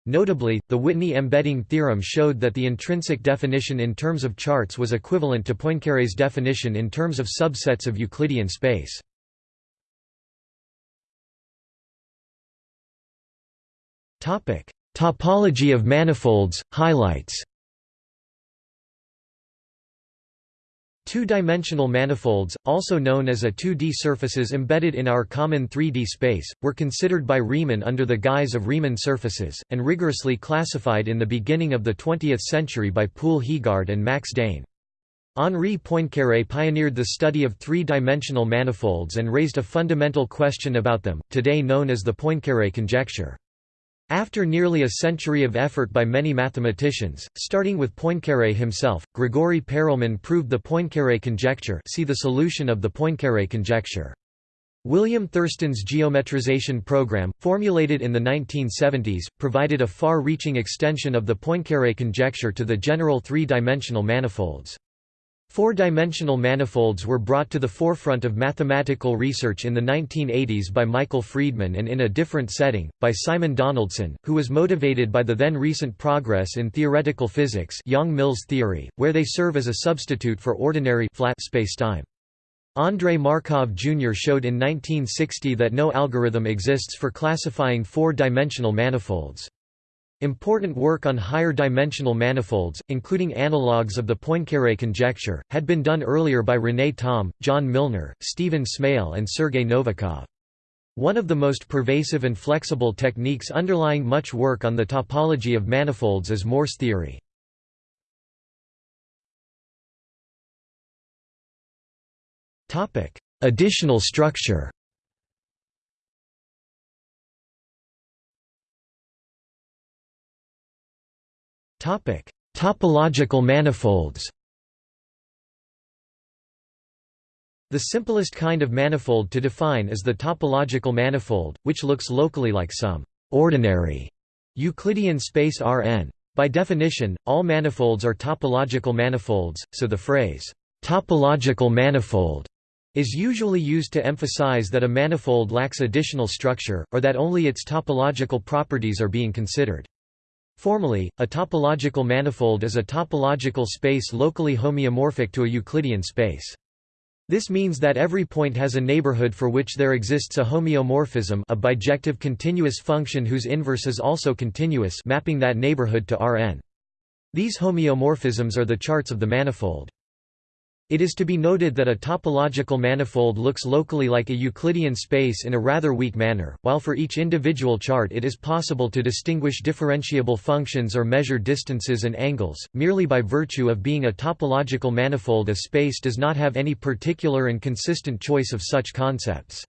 Notably, the Whitney embedding theorem showed that the intrinsic definition in terms of charts was equivalent to Poincaré's definition in terms of subsets of Euclidean space. Topology of manifolds, highlights Two-dimensional manifolds, also known as a 2D surfaces embedded in our common 3D space, were considered by Riemann under the guise of Riemann surfaces, and rigorously classified in the beginning of the 20th century by Paul Heegaard and Max Dehn. Henri Poincaré pioneered the study of three-dimensional manifolds and raised a fundamental question about them, today known as the Poincaré conjecture. After nearly a century of effort by many mathematicians, starting with Poincaré himself, Grigori Perelman proved the Poincaré conjecture see the solution of the Poincaré conjecture. William Thurston's geometrization program, formulated in the 1970s, provided a far-reaching extension of the Poincaré conjecture to the general three-dimensional manifolds. Four-dimensional manifolds were brought to the forefront of mathematical research in the 1980s by Michael Freedman and in a different setting, by Simon Donaldson, who was motivated by the then recent progress in theoretical physics Yang-Mills theory, where they serve as a substitute for ordinary flat spacetime. Andrei Markov Jr. showed in 1960 that no algorithm exists for classifying four-dimensional manifolds. Important work on higher dimensional manifolds, including analogues of the Poincaré conjecture, had been done earlier by René Thom, John Milnor, Stephen Smale and Sergei Novikov. One of the most pervasive and flexible techniques underlying much work on the topology of manifolds is Morse theory. Additional structure Topological manifolds. The simplest kind of manifold to define is the topological manifold, which looks locally like some ordinary Euclidean space Rn. By definition, all manifolds are topological manifolds, so the phrase topological manifold is usually used to emphasize that a manifold lacks additional structure, or that only its topological properties are being considered. Formally, a topological manifold is a topological space locally homeomorphic to a Euclidean space. This means that every point has a neighborhood for which there exists a homeomorphism a bijective continuous function whose inverse is also continuous mapping that neighborhood to Rn. These homeomorphisms are the charts of the manifold. It is to be noted that a topological manifold looks locally like a Euclidean space in a rather weak manner, while for each individual chart it is possible to distinguish differentiable functions or measure distances and angles, merely by virtue of being a topological manifold a space does not have any particular and consistent choice of such concepts.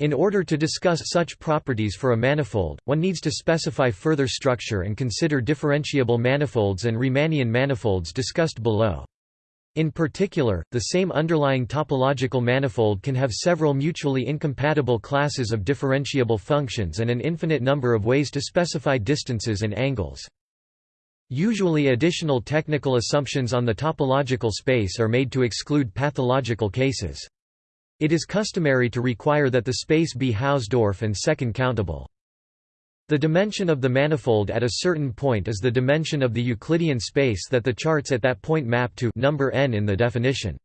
In order to discuss such properties for a manifold, one needs to specify further structure and consider differentiable manifolds and Riemannian manifolds discussed below. In particular, the same underlying topological manifold can have several mutually incompatible classes of differentiable functions and an infinite number of ways to specify distances and angles. Usually additional technical assumptions on the topological space are made to exclude pathological cases. It is customary to require that the space be Hausdorff and second countable. The dimension of the manifold at a certain point is the dimension of the Euclidean space that the charts at that point map to number n in the definition.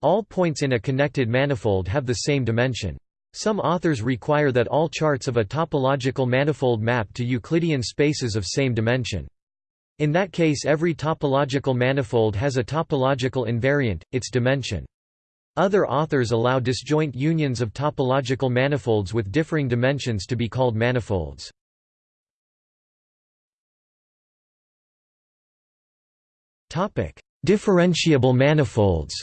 All points in a connected manifold have the same dimension. Some authors require that all charts of a topological manifold map to Euclidean spaces of same dimension. In that case every topological manifold has a topological invariant, its dimension. Other authors allow disjoint unions of topological manifolds with differing dimensions to be called manifolds. Differentiable manifolds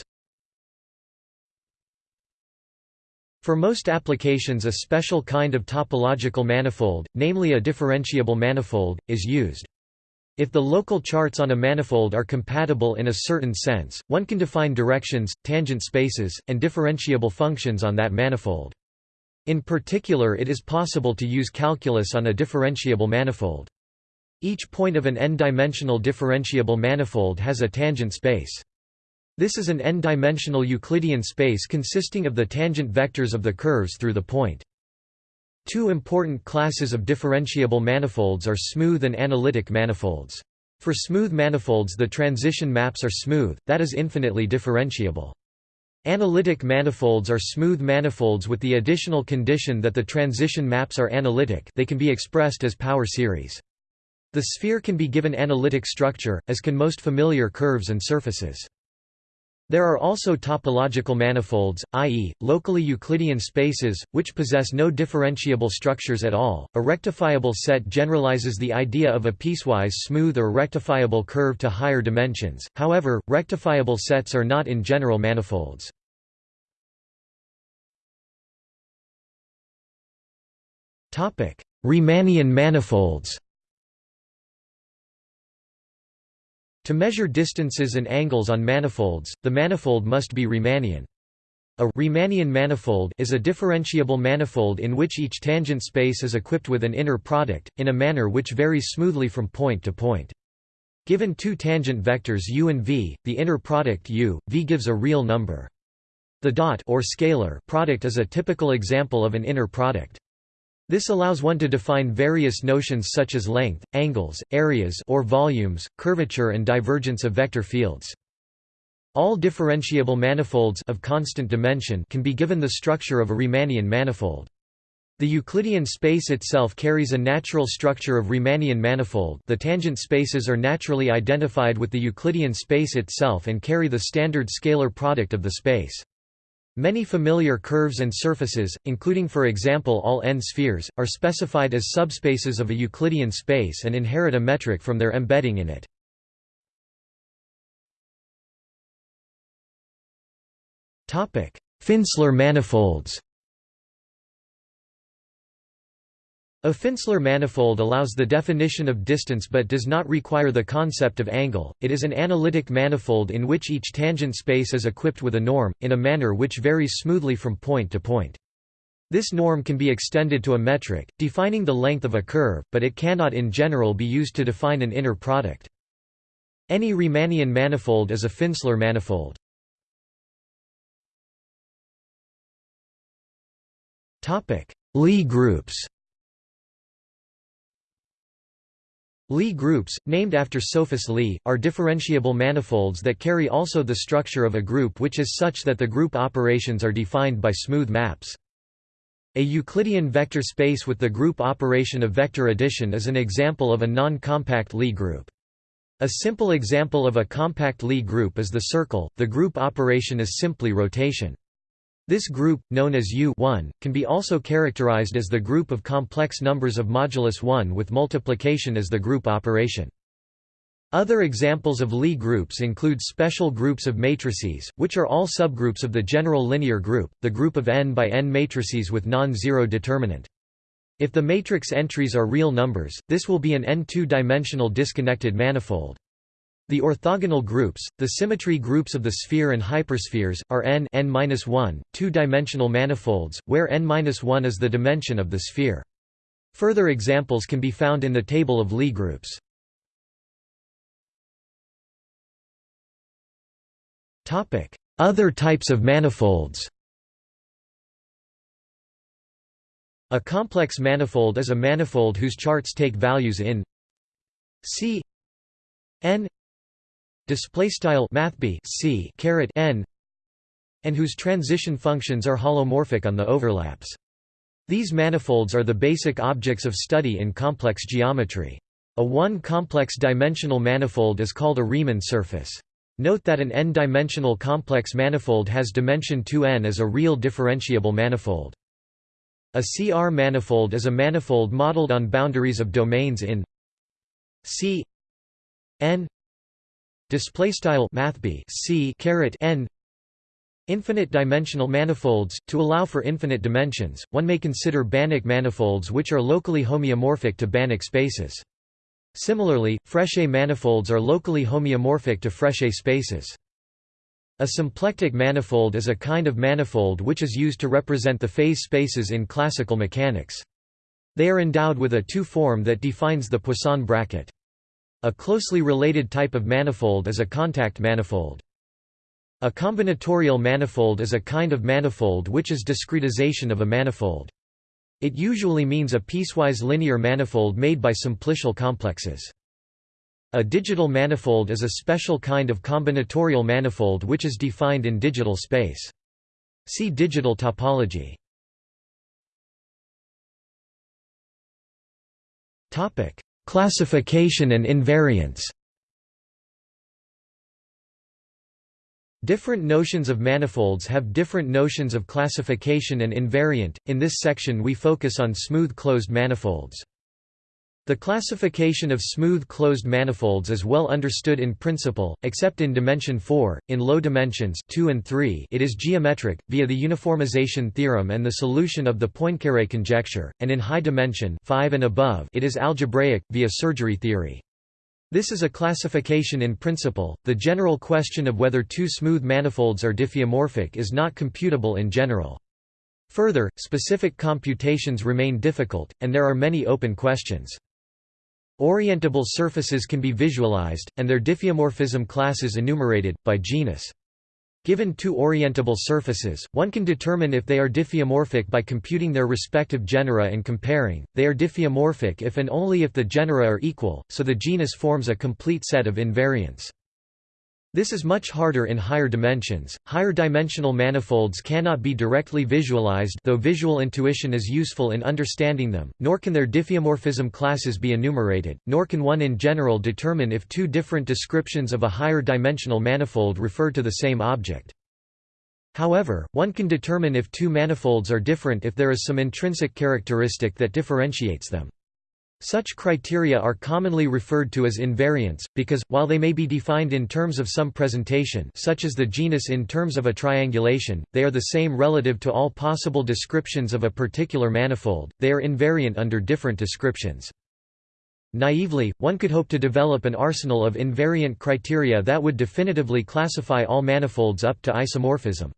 For most applications a special kind of topological manifold, namely a differentiable manifold, is used. If the local charts on a manifold are compatible in a certain sense, one can define directions, tangent spaces, and differentiable functions on that manifold. In particular it is possible to use calculus on a differentiable manifold. Each point of an n-dimensional differentiable manifold has a tangent space. This is an n-dimensional Euclidean space consisting of the tangent vectors of the curves through the point. Two important classes of differentiable manifolds are smooth and analytic manifolds. For smooth manifolds the transition maps are smooth, that is infinitely differentiable. Analytic manifolds are smooth manifolds with the additional condition that the transition maps are analytic they can be expressed as power series. The sphere can be given analytic structure, as can most familiar curves and surfaces. There are also topological manifolds, i.e., locally Euclidean spaces, which possess no differentiable structures at all. A rectifiable set generalizes the idea of a piecewise smooth or rectifiable curve to higher dimensions, however, rectifiable sets are not in general manifolds. Riemannian manifolds To measure distances and angles on manifolds, the manifold must be Riemannian. A Riemannian manifold is a differentiable manifold in which each tangent space is equipped with an inner product, in a manner which varies smoothly from point to point. Given two tangent vectors u and v, the inner product u, v gives a real number. The dot or scalar product is a typical example of an inner product. This allows one to define various notions such as length, angles, areas or volumes, curvature and divergence of vector fields. All differentiable manifolds of constant dimension can be given the structure of a Riemannian manifold. The Euclidean space itself carries a natural structure of Riemannian manifold the tangent spaces are naturally identified with the Euclidean space itself and carry the standard scalar product of the space. Many familiar curves and surfaces, including for example all n-spheres, are specified as subspaces of a Euclidean space and inherit a metric from their embedding in it. Finsler manifolds A Finsler manifold allows the definition of distance but does not require the concept of angle, it is an analytic manifold in which each tangent space is equipped with a norm, in a manner which varies smoothly from point to point. This norm can be extended to a metric, defining the length of a curve, but it cannot in general be used to define an inner product. Any Riemannian manifold is a Finsler manifold. Lie groups Lie groups, named after Sophus Lie, are differentiable manifolds that carry also the structure of a group which is such that the group operations are defined by smooth maps. A Euclidean vector space with the group operation of vector addition is an example of a non-compact Lie group. A simple example of a compact Lie group is the circle, the group operation is simply rotation. This group, known as U can be also characterized as the group of complex numbers of modulus 1 with multiplication as the group operation. Other examples of Lie groups include special groups of matrices, which are all subgroups of the general linear group, the group of n by n matrices with non-zero determinant. If the matrix entries are real numbers, this will be an n2-dimensional disconnected manifold. The orthogonal groups, the symmetry groups of the sphere and hyperspheres, are n n-1, two-dimensional manifolds, where n-1 is the dimension of the sphere. Further examples can be found in the table of Lie groups. Other types of manifolds A complex manifold is a manifold whose charts take values in C n display style mathb c caret n and whose transition functions are holomorphic on the overlaps. These manifolds are the basic objects of study in complex geometry. A one-complex dimensional manifold is called a Riemann surface. Note that an n-dimensional complex manifold has dimension 2n as a real differentiable manifold. A CR manifold is a manifold modeled on boundaries of domains in C n display style mathb c caret n infinite dimensional manifolds to allow for infinite dimensions. One may consider Banach manifolds which are locally homeomorphic to Banach spaces. Similarly Frechet manifolds are locally homeomorphic to Frechet spaces. A symplectic manifold is a kind of manifold which is used to represent the phase spaces in classical mechanics. They are endowed with a two form that defines the Poisson bracket a closely related type of manifold is a contact manifold. A combinatorial manifold is a kind of manifold which is discretization of a manifold. It usually means a piecewise linear manifold made by simplicial complexes. A digital manifold is a special kind of combinatorial manifold which is defined in digital space. See digital topology. Topic: Classification and invariance. Different notions of manifolds have different notions of classification and invariant. In this section we focus on smooth closed manifolds. The classification of smooth closed manifolds is well understood in principle, except in dimension 4. In low dimensions 2 and 3 it is geometric, via the uniformization theorem and the solution of the Poincaré conjecture, and in high dimension 5 and above it is algebraic, via surgery theory. This is a classification in principle. The general question of whether two smooth manifolds are diffeomorphic is not computable in general. Further, specific computations remain difficult, and there are many open questions. Orientable surfaces can be visualized, and their diffeomorphism classes enumerated, by genus. Given two orientable surfaces, one can determine if they are diffeomorphic by computing their respective genera and comparing. They are diffeomorphic if and only if the genera are equal, so the genus forms a complete set of invariants. This is much harder in higher dimensions. Higher dimensional manifolds cannot be directly visualized though visual intuition is useful in understanding them, nor can their diffeomorphism classes be enumerated, nor can one in general determine if two different descriptions of a higher dimensional manifold refer to the same object. However, one can determine if two manifolds are different if there is some intrinsic characteristic that differentiates them. Such criteria are commonly referred to as invariants, because, while they may be defined in terms of some presentation such as the genus in terms of a triangulation, they are the same relative to all possible descriptions of a particular manifold, they are invariant under different descriptions. Naively, one could hope to develop an arsenal of invariant criteria that would definitively classify all manifolds up to isomorphism.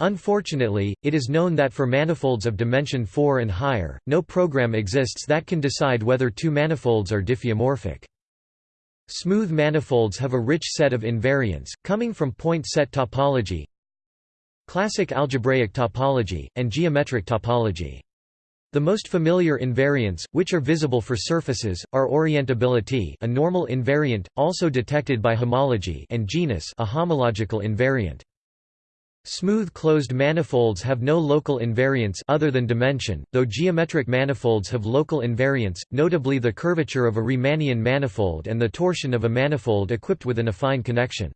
Unfortunately, it is known that for manifolds of dimension 4 and higher, no program exists that can decide whether two manifolds are diffeomorphic. Smooth manifolds have a rich set of invariants, coming from point set topology, classic algebraic topology, and geometric topology. The most familiar invariants, which are visible for surfaces, are orientability a normal invariant, also detected by homology and genus a homological invariant. Smooth closed manifolds have no local invariants other than dimension, though geometric manifolds have local invariants, notably the curvature of a Riemannian manifold and the torsion of a manifold equipped with an affine connection.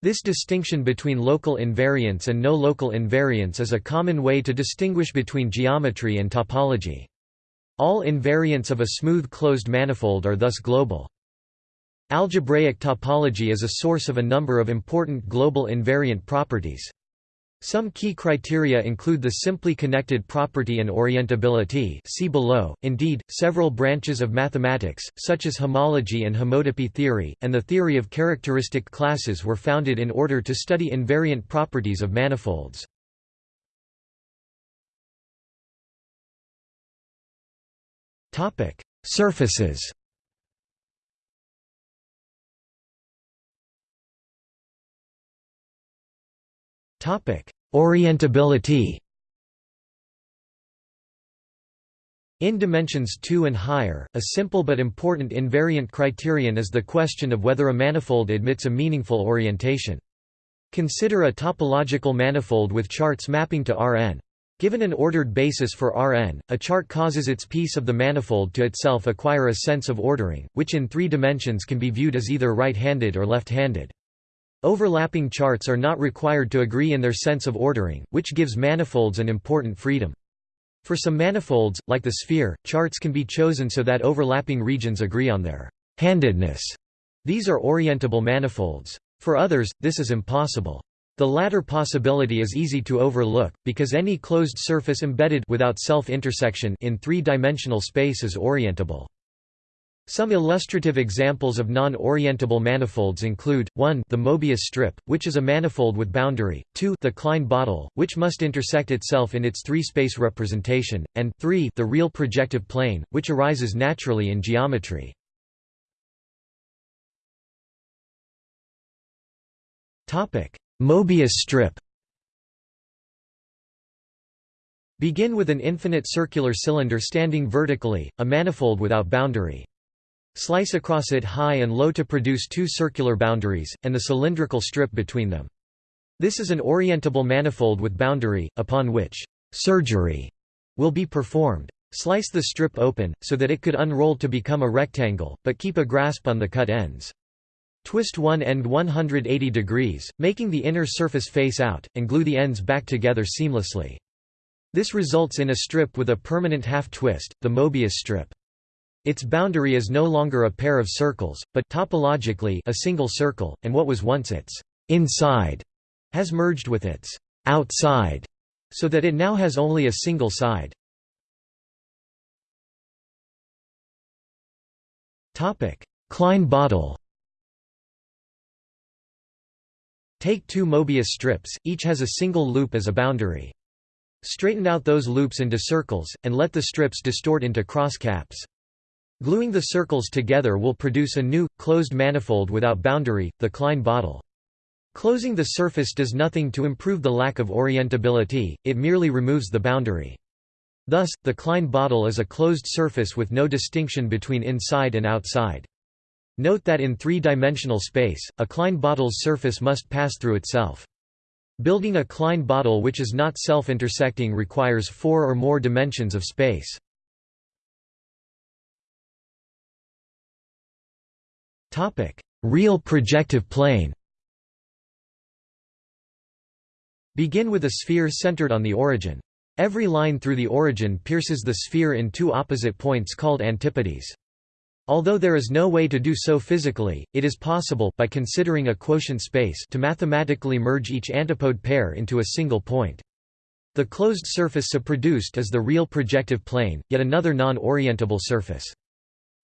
This distinction between local invariants and no local invariants is a common way to distinguish between geometry and topology. All invariants of a smooth closed manifold are thus global. Algebraic topology is a source of a number of important global invariant properties. Some key criteria include the simply connected property and orientability see below. Indeed, several branches of mathematics, such as homology and homotopy theory, and the theory of characteristic classes were founded in order to study invariant properties of manifolds. Surfaces Orientability In dimensions 2 and higher, a simple but important invariant criterion is the question of whether a manifold admits a meaningful orientation. Consider a topological manifold with charts mapping to Rn. Given an ordered basis for Rn, a chart causes its piece of the manifold to itself acquire a sense of ordering, which in three dimensions can be viewed as either right-handed or left-handed. Overlapping charts are not required to agree in their sense of ordering, which gives manifolds an important freedom. For some manifolds, like the sphere, charts can be chosen so that overlapping regions agree on their handedness. These are orientable manifolds. For others, this is impossible. The latter possibility is easy to overlook, because any closed surface embedded without self-intersection in three-dimensional space is orientable. Some illustrative examples of non-orientable manifolds include, 1 the Mobius strip, which is a manifold with boundary, 2 the Klein bottle, which must intersect itself in its three-space representation, and 3 the real projective plane, which arises naturally in geometry. Mobius strip Begin with an infinite circular cylinder standing vertically, a manifold without boundary. Slice across it high and low to produce two circular boundaries, and the cylindrical strip between them. This is an orientable manifold with boundary, upon which surgery will be performed. Slice the strip open, so that it could unroll to become a rectangle, but keep a grasp on the cut ends. Twist one end 180 degrees, making the inner surface face out, and glue the ends back together seamlessly. This results in a strip with a permanent half-twist, the Mobius strip. Its boundary is no longer a pair of circles, but topologically a single circle, and what was once its inside has merged with its outside, so that it now has only a single side. Topic: Klein bottle Take two Mobius strips, each has a single loop as a boundary. Straighten out those loops into circles, and let the strips distort into cross caps. Gluing the circles together will produce a new, closed manifold without boundary, the Klein bottle. Closing the surface does nothing to improve the lack of orientability, it merely removes the boundary. Thus, the Klein bottle is a closed surface with no distinction between inside and outside. Note that in three-dimensional space, a Klein bottle's surface must pass through itself. Building a Klein bottle which is not self-intersecting requires four or more dimensions of space. Real projective plane Begin with a sphere centered on the origin. Every line through the origin pierces the sphere in two opposite points called antipodes. Although there is no way to do so physically, it is possible by considering a quotient space to mathematically merge each antipode pair into a single point. The closed surface so produced is the real projective plane, yet another non-orientable surface.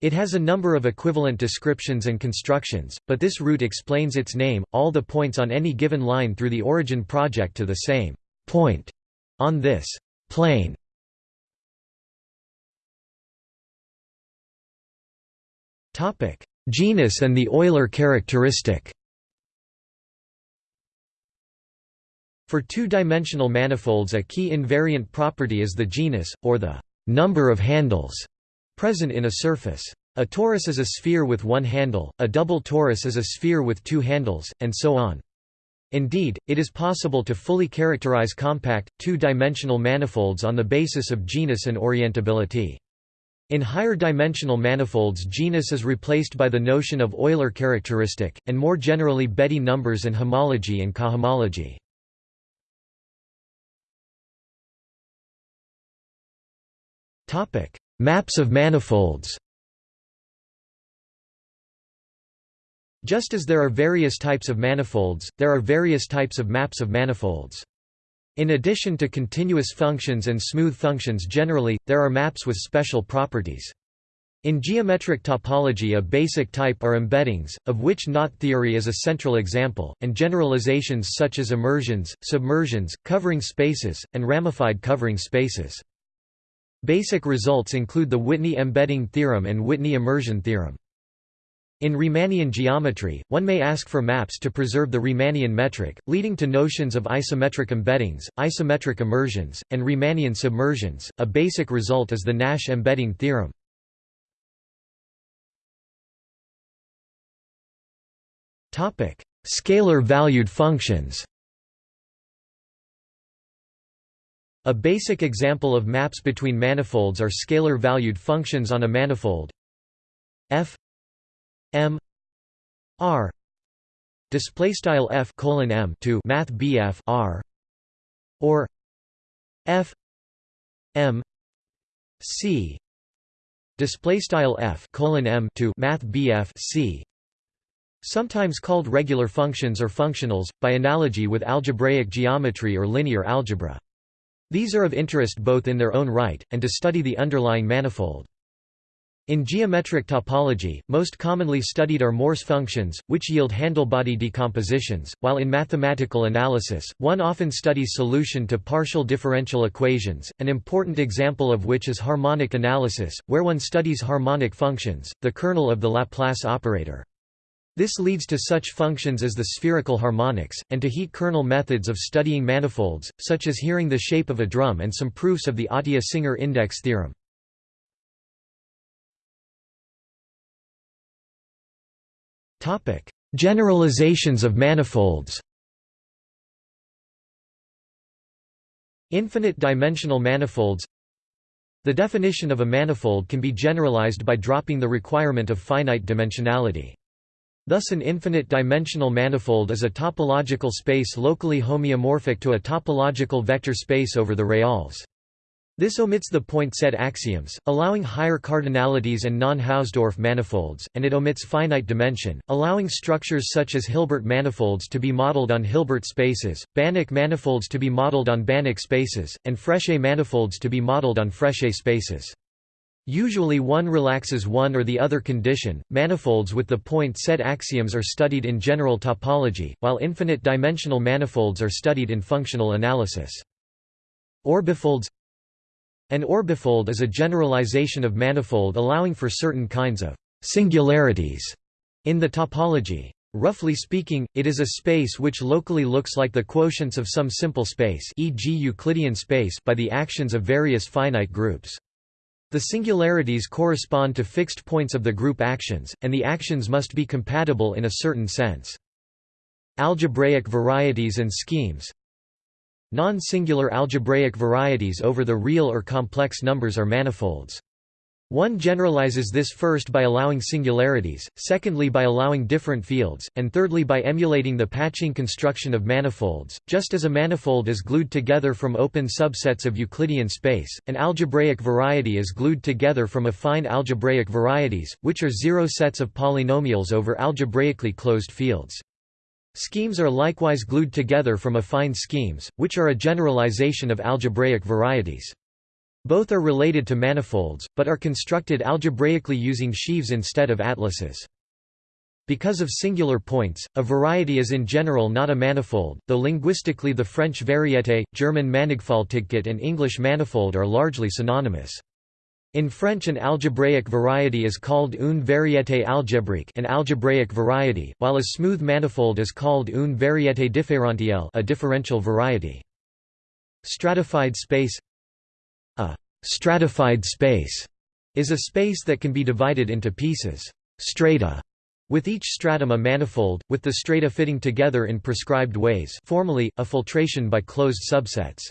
It has a number of equivalent descriptions and constructions, but this route explains its name, all the points on any given line through the origin project to the same point on this plane. Topic: Genus and the Euler characteristic. For two-dimensional manifolds a key invariant property is the genus, or the number of handles, present in a surface. A torus is a sphere with one handle, a double torus is a sphere with two handles, and so on. Indeed, it is possible to fully characterize compact, two-dimensional manifolds on the basis of genus and orientability. In higher dimensional manifolds genus is replaced by the notion of Euler characteristic, and more generally Betti numbers and homology and cohomology. Maps of manifolds Just as there are various types of manifolds, there are various types of maps of manifolds. In addition to continuous functions and smooth functions generally, there are maps with special properties. In geometric topology a basic type are embeddings, of which knot theory is a central example, and generalizations such as immersions, submersions, covering spaces, and ramified covering spaces. Basic results include the Whitney embedding theorem and Whitney immersion theorem. In Riemannian geometry, one may ask for maps to preserve the Riemannian metric, leading to notions of isometric embeddings, isometric immersions, and Riemannian submersions. A basic result is the Nash embedding theorem. Topic: Scalar-valued functions. A basic example of maps between manifolds are scalar-valued functions on a manifold. F M R display F colon M to Math BF R or F M C display F colon M to Math BF C. Sometimes called regular functions or functionals by analogy with algebraic geometry or linear algebra these are of interest both in their own right and to study the underlying manifold in geometric topology, most commonly studied are Morse functions, which yield handlebody decompositions, while in mathematical analysis, one often studies solution to partial differential equations, an important example of which is harmonic analysis, where one studies harmonic functions, the kernel of the Laplace operator. This leads to such functions as the spherical harmonics, and to heat-kernel methods of studying manifolds, such as hearing the shape of a drum and some proofs of the Atiyah-Singer index theorem. Generalizations of manifolds Infinite dimensional manifolds The definition of a manifold can be generalized by dropping the requirement of finite dimensionality. Thus an infinite-dimensional manifold is a topological space locally homeomorphic to a topological vector space over the reals. This omits the point set axioms, allowing higher cardinalities and non-Hausdorff manifolds, and it omits finite dimension, allowing structures such as Hilbert manifolds to be modeled on Hilbert spaces, Banach manifolds to be modeled on Banach spaces, and Frechet manifolds to be modeled on Frechet spaces. Usually one relaxes one or the other condition. Manifolds with the point set axioms are studied in general topology, while infinite dimensional manifolds are studied in functional analysis. Orbifolds An orbifold is a generalization of manifold allowing for certain kinds of singularities in the topology. Roughly speaking, it is a space which locally looks like the quotients of some simple space e.g. Euclidean space by the actions of various finite groups. The singularities correspond to fixed points of the group actions, and the actions must be compatible in a certain sense. Algebraic varieties and schemes Non-singular algebraic varieties over the real or complex numbers are manifolds. One generalizes this first by allowing singularities, secondly by allowing different fields, and thirdly by emulating the patching construction of manifolds. Just as a manifold is glued together from open subsets of Euclidean space, an algebraic variety is glued together from affine algebraic varieties, which are zero sets of polynomials over algebraically closed fields. Schemes are likewise glued together from affine schemes, which are a generalization of algebraic varieties. Both are related to manifolds, but are constructed algebraically using sheaves instead of atlases. Because of singular points, a variety is in general not a manifold, though linguistically the French variété, German Mannigfaltigkeit and English manifold are largely synonymous. In French an algebraic variety is called une variété algébrique an algebraic variety, while a smooth manifold is called une variété différentielle a differential variety. Stratified space a stratified space is a space that can be divided into pieces strata, with each stratum a manifold, with the strata fitting together in prescribed ways formally, a filtration by closed subsets.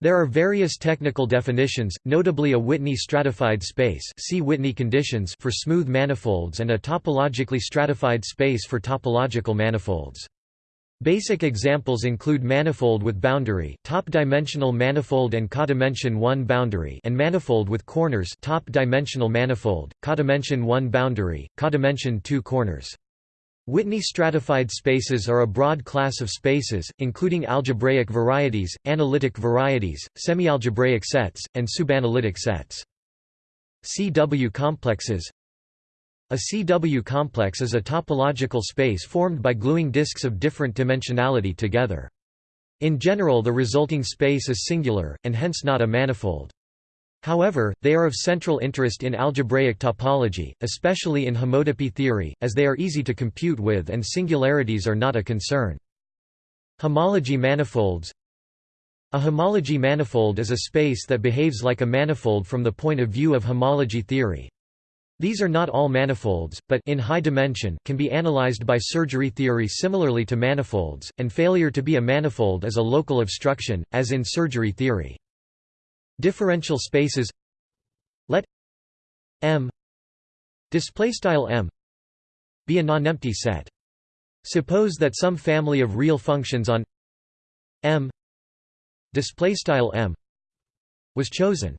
There are various technical definitions, notably a Whitney stratified space see Whitney conditions for smooth manifolds and a topologically stratified space for topological manifolds. Basic examples include manifold with boundary, top-dimensional manifold and codimension 1 boundary, and manifold with corners, top-dimensional manifold, codimension 1 boundary, codimension 2 corners. Whitney stratified spaces are a broad class of spaces, including algebraic varieties, analytic varieties, semialgebraic sets, and subanalytic sets. CW complexes a CW complex is a topological space formed by gluing disks of different dimensionality together. In general the resulting space is singular, and hence not a manifold. However, they are of central interest in algebraic topology, especially in homotopy theory, as they are easy to compute with and singularities are not a concern. Homology manifolds A homology manifold is a space that behaves like a manifold from the point of view of homology theory. These are not all manifolds, but in high dimension can be analyzed by surgery theory similarly to manifolds, and failure to be a manifold is a local obstruction, as in surgery theory. Differential spaces let M m be a nonempty set. Suppose that some family of real functions on M m was chosen.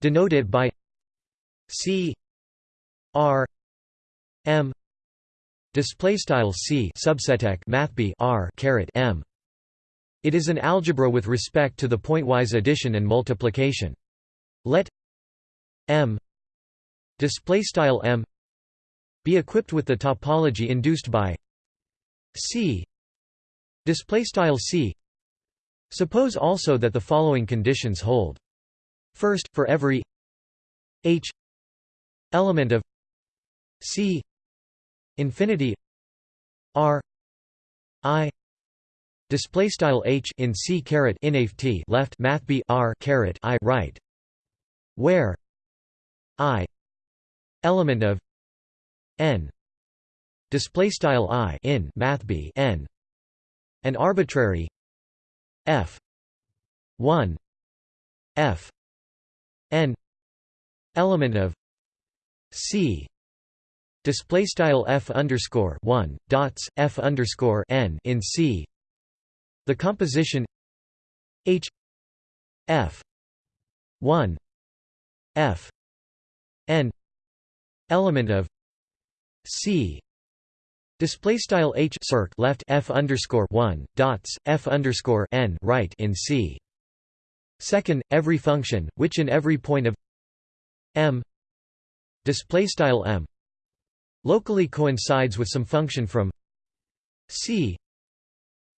Denote it by C R M display style C subseteq mathb R caret M. It is an algebra with respect to the pointwise addition and multiplication. Let M display style M be equipped with the topology induced by C display style C. Suppose also that the following conditions hold. First for every h element of C infinity r i display style h in c caret inaf t left math b r caret i right where i element of n display style i in math b n an arbitrary f 1 f n element of c display style f underscore 1 dots f underscore n in c. The composition h f 1 f n element of c. Display style h circ left f underscore one dots f underscore n right in C. Second, every function which in every point of m. Display style m locally coincides with some function from C.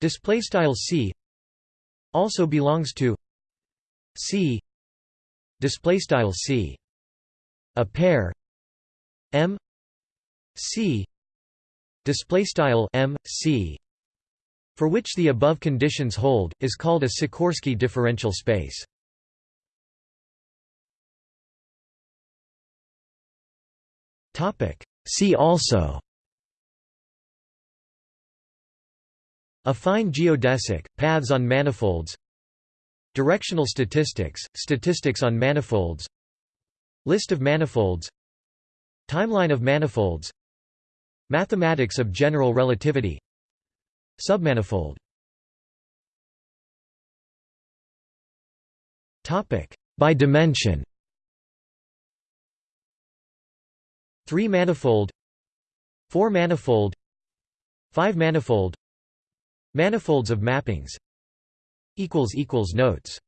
Display style C also belongs to C. Display style C. A pair m C. Display style m c for which the above conditions hold is called a Sikorski differential space. Topic see also affine geodesic paths on manifolds directional statistics statistics on manifolds list of manifolds timeline of manifolds Mathematics of general relativity Submanifold By dimension Three-manifold Four-manifold Five-manifold Manifolds of mappings equals equals Notes